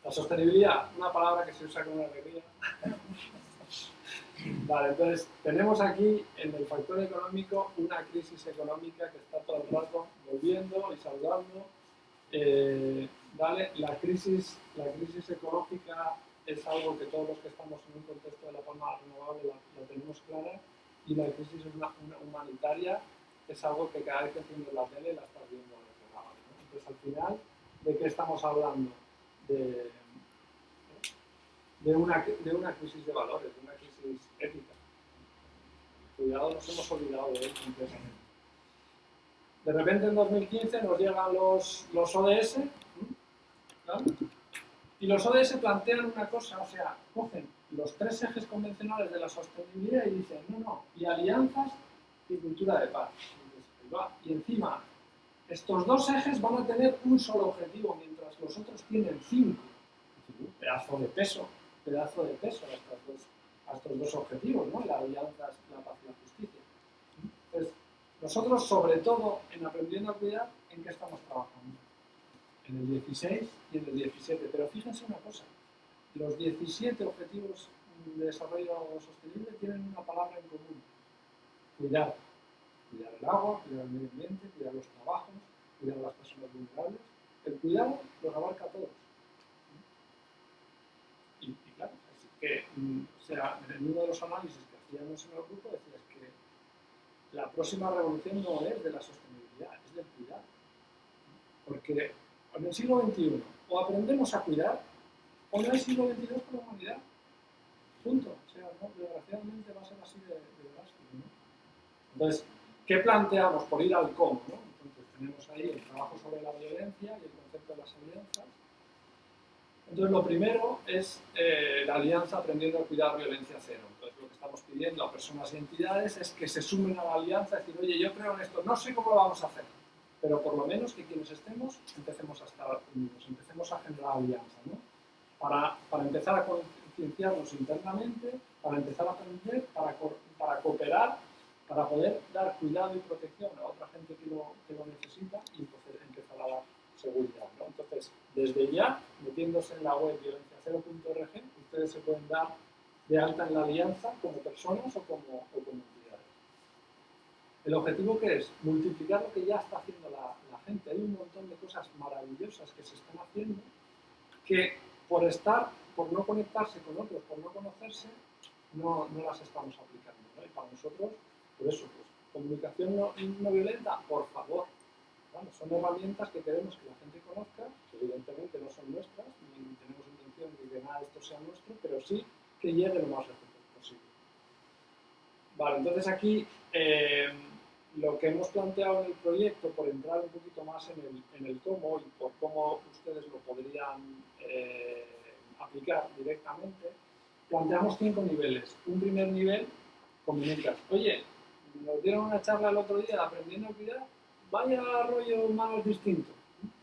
la sostenibilidad, una palabra que se usa con alegría. vale, entonces tenemos aquí en el factor económico una crisis económica que está todo el rato volviendo y saludando. Eh, la, crisis, la crisis ecológica es algo que todos los que estamos en un contexto de la palma renovable la, tenemos clara y la crisis humanitaria es algo que cada vez que tienes la tele la estás viendo reflejada. Entonces, al final, ¿de qué estamos hablando? De, de, una, de una crisis de valores, de una crisis ética. Cuidado, nos hemos olvidado de él completamente. De repente en 2015 nos llegan los, los ODS. Y los ODS plantean una cosa, o sea, cogen los tres ejes convencionales de la sostenibilidad y dicen, no, no, y alianzas y cultura de paz. Y encima, estos dos ejes van a tener un solo objetivo, mientras los otros tienen cinco. Pedazo de peso, pedazo de peso a estos dos, a estos dos objetivos, ¿no? La alianza, la paz y la justicia. Nosotros, sobre todo, en aprendiendo a cuidar, ¿en qué estamos trabajando? en el 16 y en el 17. Pero fíjense una cosa, los 17 objetivos de desarrollo sostenible tienen una palabra en común, cuidar. Cuidar el agua, cuidar el medio ambiente, cuidar los trabajos, cuidar a las personas vulnerables. El cuidado los abarca a todos. Y, claro, así que, mm, o sea, en uno de los análisis que hacíamos en el grupo decías que la próxima revolución no es de la sostenibilidad, es del cuidado. Porque en el siglo XXI o aprendemos a cuidar o no hay siglo XXII para la humanidad. Punto. O sea, desgraciadamente va a ser así de, de ¿no? Entonces, ¿qué planteamos por ir al cómo? ¿no? Entonces, tenemos ahí el trabajo sobre la violencia y el concepto de las alianzas. Entonces, lo primero es eh, la alianza aprendiendo a cuidar violencia cero. Lo que estamos pidiendo a personas y entidades es que se sumen a la alianza, decir, oye, yo creo en esto, no sé cómo lo vamos a hacer, pero por lo menos que quienes estemos empecemos a estar unidos, empecemos a generar alianza, ¿no? Para, para empezar a concienciarnos internamente, para empezar a aprender, para, para cooperar, para poder dar cuidado y protección a otra gente que lo, que lo necesita y entonces empezar a dar seguridad. ¿no? Entonces, desde ya, metiéndose en la web violenciacero.org, ustedes se pueden dar de alta en la alianza como personas o como, o como ¿El objetivo qué es? Multiplicar lo que ya está haciendo la, gente. Hay un montón de cosas maravillosas que se están haciendo que por estar, por no conectarse con otros, por no conocerse, no, no las estamos aplicando. Y para nosotros, por eso, pues, comunicación no, no violenta, por favor. son herramientas que queremos que la gente conozca, que evidentemente no son nuestras, ni tenemos intención de que nada de esto sea nuestro, pero sí que llegue lo más lejos posible. Vale, entonces aquí eh, lo que hemos planteado en el proyecto, por entrar un poquito más en el, en el cómo y por cómo ustedes lo podrían eh, aplicar directamente, planteamos cinco niveles. Un primer nivel, comunicas. Oye, nos dieron una charla el otro día aprendiendo a cuidar, vaya rollo más distinto,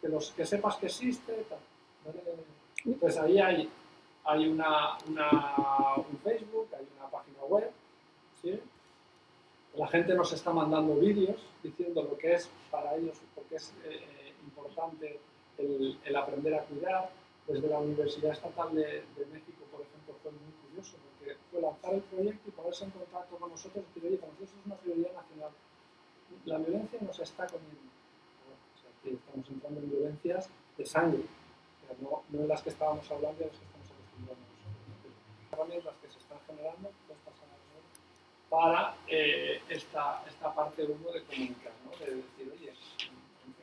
que, los, que sepas que existe, tal. Pues ahí hay, hay una, una, un Facebook, hay una página web, ¿sí? La gente nos está mandando vídeos diciendo lo que es para ellos, porque es eh, eh, importante el, aprender a cuidar. Desde la Universidad Estatal de, México, por ejemplo, fue muy curioso, porque fue lanzar el proyecto y ponerse en contacto con nosotros y decir, oye, para nosotros es una prioridad nacional. La violencia nos está comiendo. O sea, que estamos entrando en violencias de sangre, no, no en las que estábamos hablando a las que estamos herramientas que se están generando, para eh, esta, esta parte 1 de comunicar, ¿no? de decir, oye,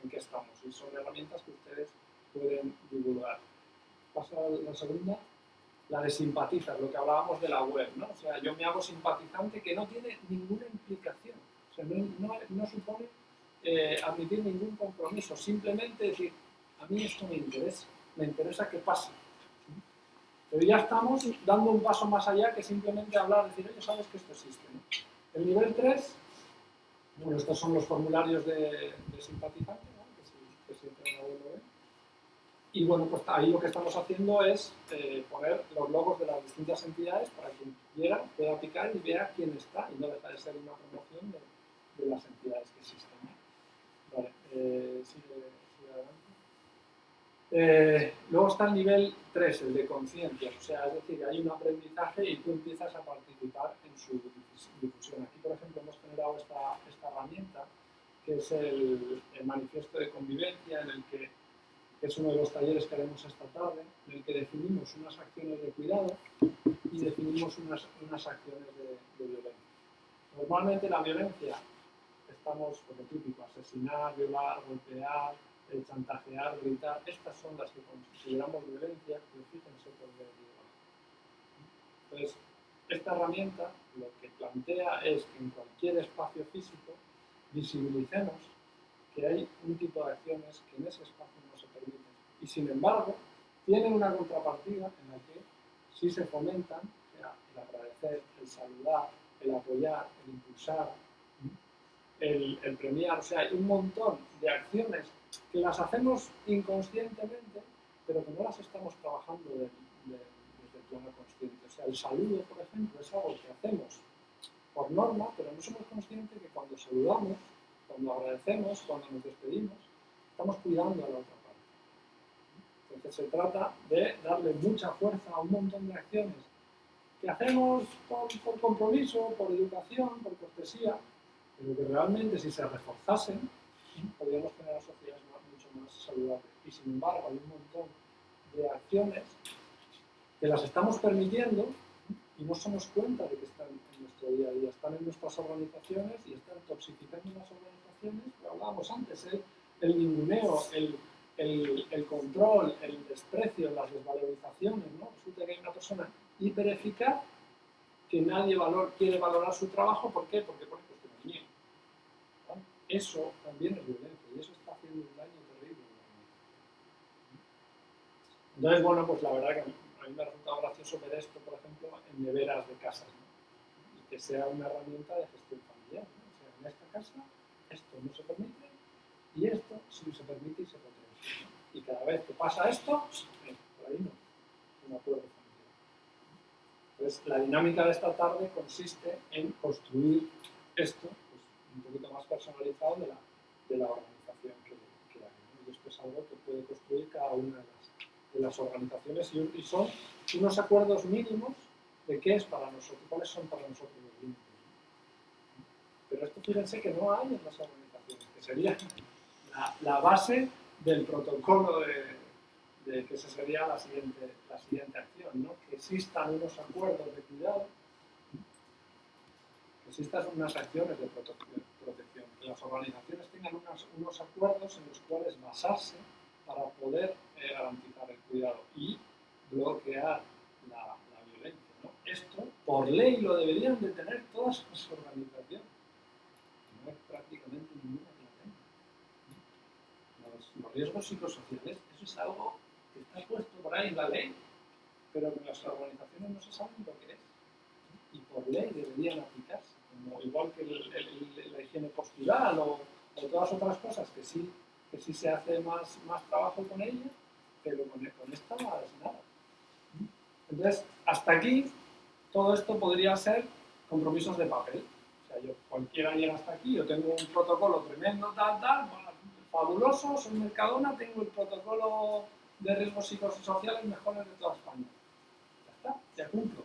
¿en, qué estamos? Y son herramientas que ustedes pueden divulgar. Pasa la segunda, la de simpatizar, lo que hablábamos de la web, ¿no? O sea, yo me hago simpatizante que no tiene ninguna implicación. O sea, no, no, supone eh, admitir ningún compromiso, simplemente decir, a mí esto me interesa, me interesa que pase. Pero ya estamos dando un paso más allá que simplemente hablar, decir, oye, sabes que esto existe. El nivel 3, bueno, estos son los formularios de, de simpatizante, que, si, que si y bueno, pues ahí lo que estamos haciendo es eh, poner los logos de las distintas entidades para quien quiera pueda picar y vea quién está y no deja de ser una promoción de, las entidades que existen. Vale, eh, sigue, adelante. Eh, luego está el nivel 3, el de conciencia, o sea, es decir, hay un aprendizaje y tú empiezas a participar en su difusión. Aquí, por ejemplo, hemos generado esta, herramienta que es el, manifiesto de convivencia en el que es uno de los talleres que haremos esta tarde, en el que definimos unas acciones de cuidado y definimos unas, unas acciones de, violencia. Normalmente la violencia, estamos con lo típico, asesinar, violar, golpear, eh, chantajear, gritar, estas son las que consideramos violencia, pero fíjense por qué Entonces, esta herramienta lo que plantea es que en cualquier espacio físico visibilicemos que hay un tipo de acciones que en ese espacio y sin embargo tienen una contrapartida en la que sí se fomentan, el agradecer, el saludar, el apoyar, el impulsar, el, premiar, o sea, hay un montón de acciones que las hacemos inconscientemente, pero que no las estamos trabajando desde el plano consciente. O sea, el saludo, por ejemplo, es algo que hacemos por norma, pero no somos conscientes que cuando saludamos, cuando agradecemos, cuando nos despedimos, estamos cuidando a la otra entonces se trata de darle mucha fuerza a un montón de acciones que hacemos por, compromiso, por educación, por cortesía, pero que realmente si se reforzasen, podríamos tener sociedades mucho más saludables. Y sin embargo hay un montón de acciones que las estamos permitiendo y no somos cuenta de que están en nuestro día a día, están en nuestras organizaciones y están toxificando las organizaciones, lo hablábamos antes, el, el ninguneo, el, el, control, el desprecio, las desvalorizaciones, ¿no? Resulta que hay una persona hipereficaz que nadie valor, quiere valorar su trabajo, ¿por qué? Porque por ejemplo tiene miedo. Eso también es violencia y eso está haciendo un daño terrible. Entonces, bueno, pues la verdad que a mí me ha resultado gracioso ver esto, por ejemplo, en neveras de casas, ¿no? y que sea una herramienta de gestión familiar. ¿no? O sea, en esta casa esto no se permite y esto sí se permite y se puede y cada vez que pasa esto, eh, por ahí no, no acuerdo Entonces, la dinámica de esta tarde consiste en construir esto pues, un poquito más personalizado de la, de la organización que, que hay. Y esto es algo que puede construir cada una de las, de las organizaciones y, son unos acuerdos mínimos de qué es para nosotros, cuáles son para nosotros los límites. Pero esto fíjense que no hay en las organizaciones, que sería la, la base del protocolo de, que esa sería la siguiente, la siguiente acción, ¿no? que existan unos acuerdos de cuidado, que existan unas acciones de protección, que las organizaciones tengan unos acuerdos en los cuales basarse para poder eh, garantizar el cuidado y bloquear la, la violencia. ¿no? Esto, por ley, lo deberían de tener todas las organizaciones. No hay prácticamente ninguna los riesgos psicosociales, eso es algo que está puesto por ahí en la ley, pero que las organizaciones no se saben lo que es. Y por ley deberían aplicarse, como, igual que la higiene postural o, todas otras cosas que sí, que sí se hace más, más trabajo con ellas, pero con, con esta es nada. Entonces, hasta aquí, todo esto podría ser compromisos de papel. O sea, yo cualquiera llega hasta aquí, yo tengo un protocolo tremendo, tal, tal, fabuloso, soy Mercadona, tengo el protocolo de riesgos psicosociales mejores de toda España. Ya está, ya cumplo.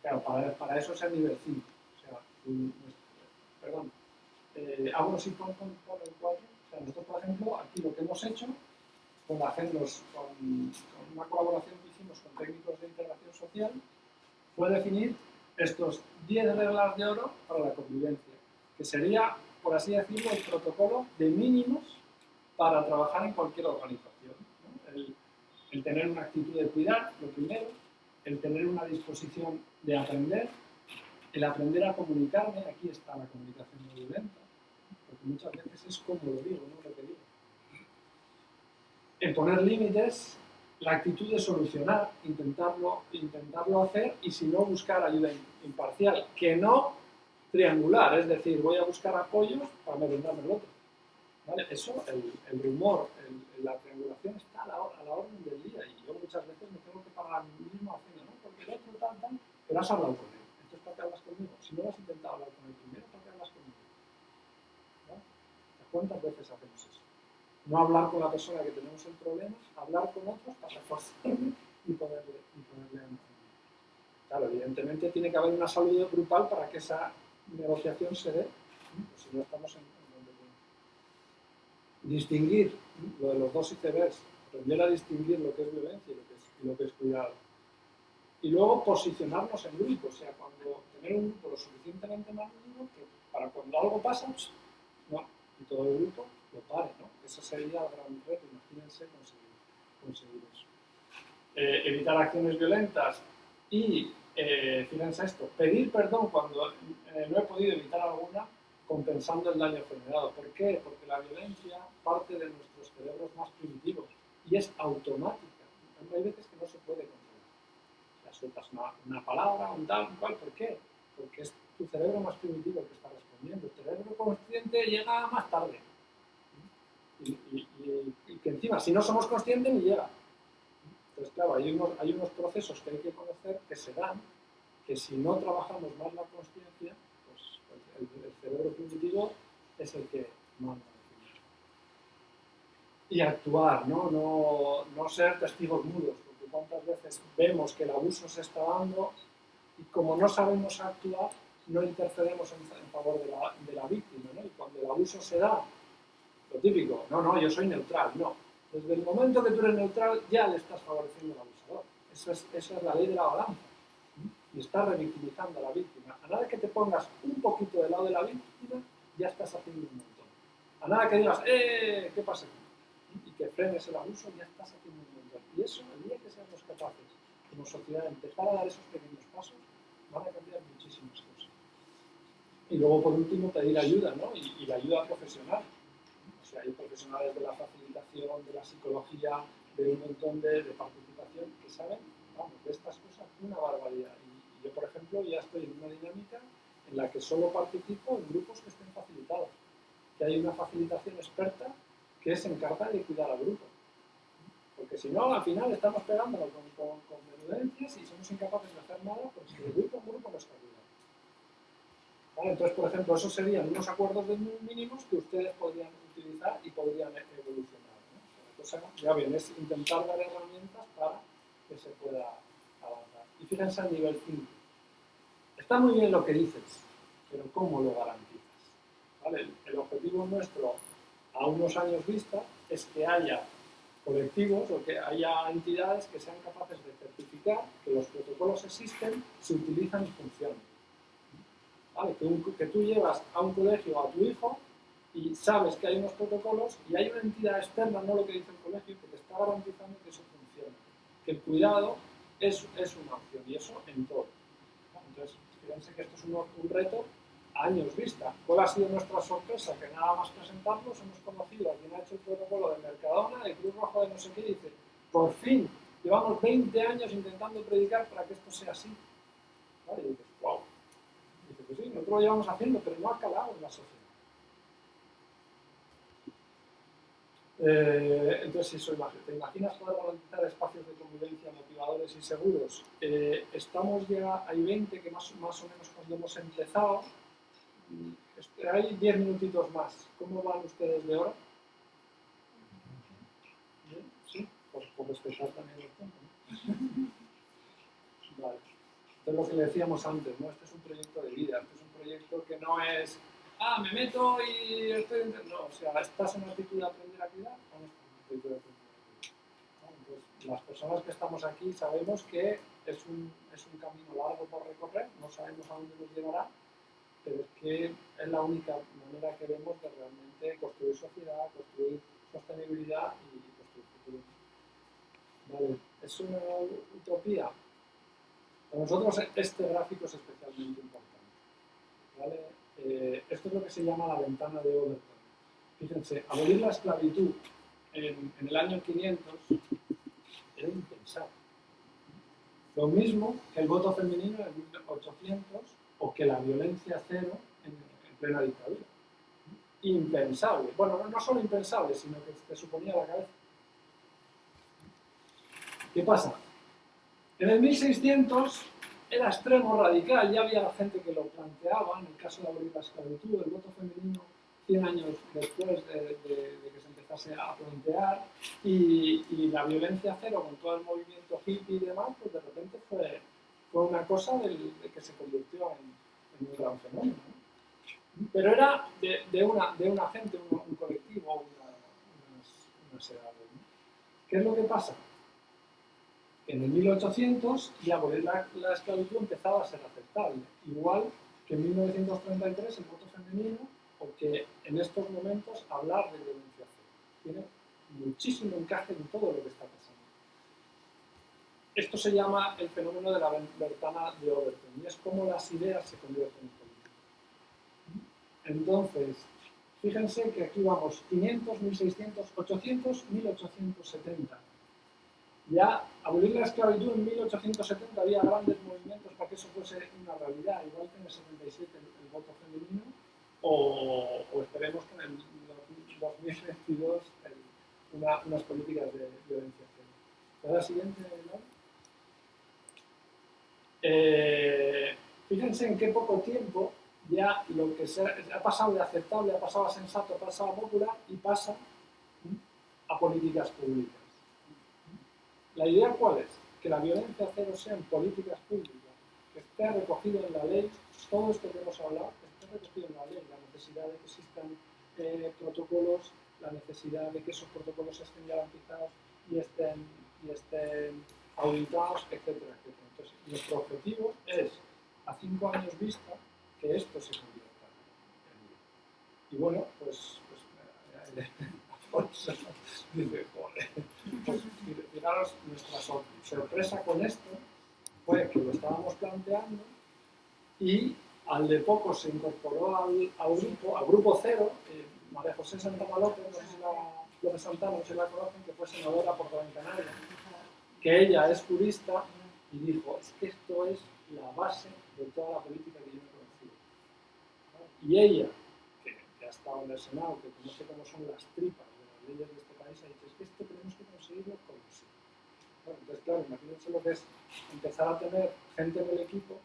Claro, para, eso es el nivel 5. O sea, perdón, eh, por, por, el 4. Nosotros, por ejemplo, aquí lo que hemos hecho con, hacerlos, una colaboración que hicimos con técnicos de integración social fue definir estos 10 reglas de oro para la convivencia, que sería, por así decirlo, el protocolo de mínimos para trabajar en cualquier organización. El, tener una actitud de cuidar, lo primero, el tener una disposición de aprender, El aprender a comunicarme, aquí está la comunicación no violenta, muchas veces es como lo digo, no lo que digo. En poner límites, la actitud de solucionar, intentarlo, intentarlo hacer y si no buscar ayuda imparcial, que no triangular, es decir, voy a buscar apoyos para merendarme el otro. ¿Vale? Eso, el, el rumor, el, la triangulación está a la, a la, orden del día y yo muchas veces me tengo que pagar a mí mismo haciendo, ¿no? Porque el otro tal, tal, pero has hablado con él, entonces ¿para qué hablas conmigo? Si no has intentado hablar con él primero, ¿para qué hablas conmigo? ¿No? ¿Cuántas veces hacemos eso? No hablar con la persona que tenemos el problema, hablar con otros para reforzarle y poderle, y Claro, evidentemente tiene que haber una salud grupal para que esa negociación se dé, pues si no estamos en, donde Distinguir lo de los dos icebergs, aprender a distinguir lo que es violencia y lo que es, lo que es cuidado. Y luego posicionarnos en grupo, o sea, cuando tener un grupo lo suficientemente que para cuando algo pasa, pues, no, y todo el grupo lo pare, ¿no? Ese sería el gran reto, imagínense conseguir, conseguir eso. Eh, evitar acciones violentas y eh, fíjense esto, pedir perdón cuando eh, no he podido evitar alguna, compensando el daño generado. ¿Por qué? Porque la violencia parte de nuestros cerebros más primitivos y es automática. Hay veces que no se puede controlar. O sea, sueltas una, una palabra, un tal, un cual, ¿por qué? Porque es tu cerebro más primitivo que está El cerebro consciente llega más tarde. Y, que encima, si no somos conscientes, ni llega. Entonces, claro, hay unos, hay unos procesos que hay que conocer que se dan, que si no trabajamos más la conciencia, pues, el, el, cerebro primitivo es el que manda. Y actuar, ¿no? ¿no? No ser testigos mudos, porque cuántas veces vemos que el abuso se está dando y como no sabemos actuar, no intercedemos en, favor de la, víctima, ¿no? Y cuando el abuso se da, lo típico, no, no, yo soy neutral, no, desde el momento que tú eres neutral, ya le estás favoreciendo al abusador. Esa es la ley de la balanza. Y estás revictimizando a la víctima. A nada que te pongas un poquito del lado de la víctima, ya estás haciendo un montón. A nada que digas, ¡eh! ¿Qué pasa aquí? Y que frenes el abuso, ya estás haciendo un montón. Y eso, el día que seamos capaces, como sociedad, empezar a dar esos pequeños pasos, van a cambiar muchísimas cosas. Y luego, por último, pedir ayuda, ¿no? Y, la ayuda profesional sea, hay profesionales de la facilitación, de la psicología, de un montón de, participación que saben, vamos, de estas cosas una barbaridad. Y, yo, por ejemplo, ya estoy en una dinámica en la que solo participo en grupos que estén facilitados, que hay una facilitación experta que se encarga de cuidar al grupo. Porque si no, al final estamos pegándolo con, con, con menudencias y somos incapaces de hacer nada, pues el grupo, un grupo no está. Entonces, por ejemplo, esos serían unos acuerdos mínimos que ustedes podrían utilizar y podrían evolucionar. ¿no? Cosa, ya bien, es intentar dar herramientas para que se pueda avanzar. Y fíjense al nivel 5. Está muy bien lo que dices, pero ¿cómo lo garantizas? El objetivo nuestro a unos años vista es que haya colectivos o que haya entidades que sean capaces de certificar que los protocolos existen, se utilizan y funcionan. ¿Vale? Que, un, que, tú llevas a un colegio a tu hijo y sabes que hay unos protocolos y hay una entidad externa, no lo que dice el colegio, que te está garantizando que eso funciona. Que el cuidado es, es una opción y eso en todo. Entonces, fíjense que esto es un, un, reto a años vista. ¿Cuál ha sido nuestra sorpresa? Que nada más presentarnos hemos conocido a quien ha hecho el protocolo de Mercadona, de Cruz Roja, de no sé qué, y dice, por fin, llevamos 20 años intentando predicar para que esto sea así. ¿Vale? Y dices, wow. Y dice, pues sí, nosotros lo llevamos haciendo, pero no ha calado en la sociedad. Eh, entonces, eso, ¿te imaginas poder garantizar espacios de convivencia motivadores y seguros? Eh, estamos ya, hay 20 que más, más o menos cuando hemos empezado, este, hay 10 minutitos más. ¿Cómo van ustedes de hora? ¿Bien? ¿Sí? Por, por respetar también el tiempo. ¿no? Entonces, lo que le decíamos antes, ¿no? Este es un proyecto de vida, este es un proyecto que no es ah, me meto y estoy... No, o sea, ¿estás en actitud de aprender a cuidar en una actitud de aprender las personas que estamos aquí sabemos que es un, es un camino largo por recorrer, no sabemos a dónde nos llevará, pero es que es la única manera que vemos de realmente construir sociedad, construir sostenibilidad y construir futuro. Vale, es una utopía. Para nosotros este gráfico es especialmente importante. Eh, esto es lo que se llama la ventana de Overton. Fíjense, abolir la esclavitud en, el año 500 era impensable. Lo mismo que el voto femenino en 1800 o que la violencia cero en, en plena dictadura. Impensable. Bueno, no, no solo impensable, sino que te suponía la cabeza. ¿Qué pasa? En el 1600 era extremo, radical, ya había gente que lo planteaba, en el caso de abolir la esclavitud, el voto femenino 100 años después de, que se empezase a plantear, y, y, la violencia cero con todo el movimiento hippie y demás, pues de repente fue, fue una cosa del, de que se convirtió en, un gran fenómeno. ¿no? Pero era de, una, de una gente, un, colectivo, una, unas, unas edades. ¿no? ¿Qué es lo que pasa? En el 1800 ya abolir la, la, esclavitud empezaba a ser aceptable, igual que en 1933 el voto femenino, porque en estos momentos hablar de violencia tiene muchísimo encaje en todo lo que está pasando. Esto se llama el fenómeno de la ventana de Overton y es como las ideas se convierten en política. Entonces, fíjense que aquí vamos 500, 1600, 800, 1870 ya abolir la esclavitud en 1870 había grandes movimientos para que eso fuese una realidad, igual que en el 77 el, voto femenino, o, esperemos que en el 2022 el, una, unas políticas de violencia. La siguiente, eh, fíjense en qué poco tiempo ya lo que se ha, ha pasado de aceptable, ha pasado a sensato, ha pasado a popular y pasa a políticas públicas. ¿La idea cuál es? Que la violencia cero sea en políticas públicas, que esté recogido en la ley, todo esto que hemos hablado, esté recogido en la ley, la necesidad de que existan eh, protocolos, la necesidad de que esos protocolos estén garantizados y estén, y estén auditados, etcétera. Entonces, nuestro objetivo es, a cinco años vista, que esto se convierta en ley. Y bueno, pues, pues dice, pues fijaros, nuestra sorpresa con esto fue que lo estábamos planteando y al de poco se incorporó al, grupo, al grupo cero, María José Santana López, no sé si la, si la conocen, que fue senadora por Gran Canaria, que ella es jurista y dijo, esto es la base de toda la política que yo he conocido. Y ella, que ha estado en el Senado, que conoce cómo son las tripas de este país, ha dicho, esto tenemos que conseguirlo con sí. Bueno, entonces, claro, imagínense lo que es empezar a tener gente en el equipo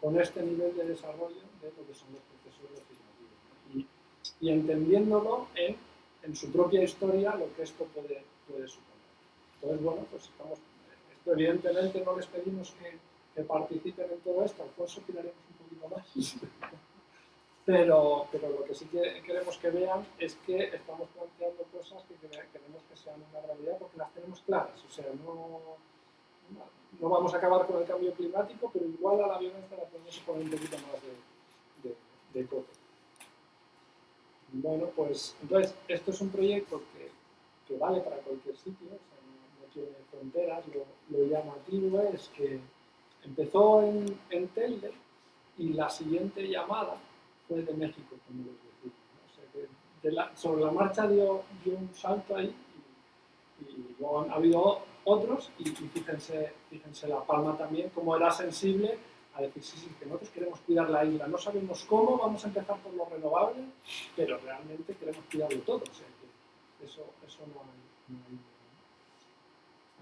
con este nivel de desarrollo de lo que son los procesos legislativos. ¿no? Y, y, entendiéndolo en, en, su propia historia lo que esto puede, puede suponer. Entonces, bueno, pues estamos, esto evidentemente no les pedimos que, que participen en todo esto, Alfonso tiraremos un poquito más. Pero, pero, lo que sí que queremos que vean es que estamos planteando cosas que queremos que sean una realidad porque las tenemos claras. O sea, no, no vamos a acabar con el cambio climático, pero igual a la violencia la podemos poner un poquito más de, de, de. Bueno, pues entonces, esto es un proyecto que, que vale para cualquier sitio, o sea, no, no, tiene fronteras. Lo, lo, llamativo es que empezó en, en Telde y la siguiente llamada fue de México, como les decía. ¿no? O sea, que la, sobre la marcha dio, dio un salto ahí y, y luego ha habido otros y, y, fíjense, fíjense La Palma también, como era sensible a decir, sí, sí, que nosotros queremos cuidar la isla, no sabemos cómo, vamos a empezar por lo renovable, pero realmente queremos cuidarlo todo, o sea que eso, eso no, hay, no hay.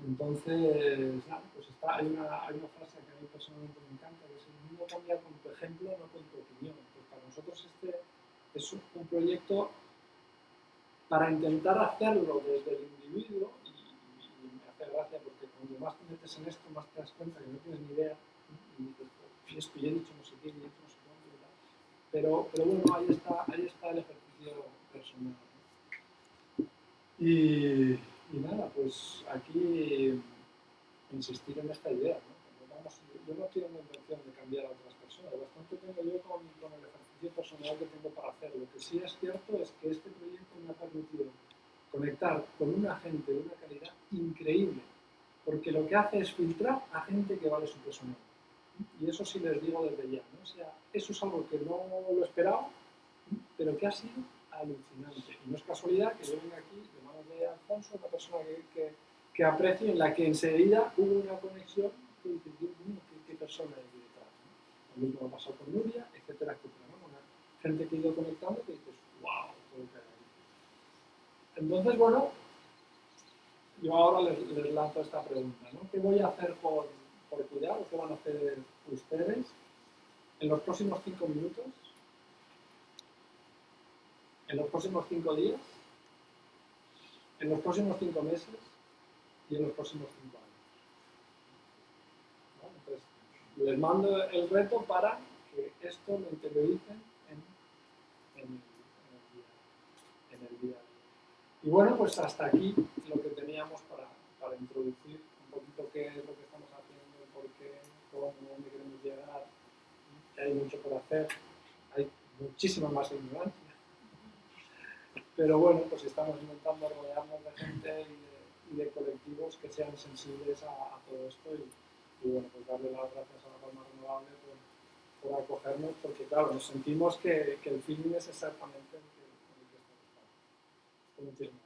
Entonces, nada, pues está, hay, una, hay una frase que a mí personalmente me encanta, que es el mundo cambia con tu ejemplo, no con tu opinión. Nosotros este es un proyecto para intentar hacerlo desde el individuo gracia porque cuando más te metes en esto, más te das cuenta que no tienes ni idea y dices, y esto ya he dicho no sé qué, y dicho no sé cuánto. Pero, pero bueno, ahí está, ahí está el ejercicio personal. Y, y, nada, pues aquí insistir en esta idea. Yo no tengo intención de cambiar a otras personas, bastante tengo yo con, con el ejercicio personal que tengo para hacer. Lo que sí es cierto es que este proyecto me ha permitido conectar con una gente de una calidad increíble, porque lo que hace es filtrar a gente que vale su peso Y eso sí les digo desde ya, ¿no? O sea, eso es algo que no lo esperaba, pero que ha sido alucinante. Y no es casualidad que yo venga aquí de manos de Alfonso, una persona que, que, que aprecio, en la que enseguida hubo una conexión mío, ¿qué, qué persona hay detrás? ¿no? Lo mismo ha pasado con Nuria, etcétera, etcétera. ¿no? Una gente que ha ido conectando que dices, wow, todo que hay. Entonces, bueno, yo ahora les, les, lanzo esta pregunta, ¿no? ¿Qué voy a hacer por, por cuidar qué van a hacer ustedes en los próximos cinco minutos? ¿En los próximos cinco días? ¿En los próximos cinco meses? ¿Y en los próximos cinco años? ¿No? Entonces, les mando el reto para que esto lo interioricen en, en, en, el día. Y bueno, pues hasta aquí lo que teníamos para, para introducir un poquito qué es lo que estamos haciendo, por qué, cómo, dónde queremos llegar, que hay mucho por hacer, hay muchísima más ignorancia. Pero bueno, pues estamos intentando rodearnos de gente y de, y de colectivos que sean sensibles a, a todo esto y, y, bueno, pues darle las gracias a la Palma Renovable por, acogernos, porque claro, nos sentimos que, que el feeling es exactamente el que, el que estamos.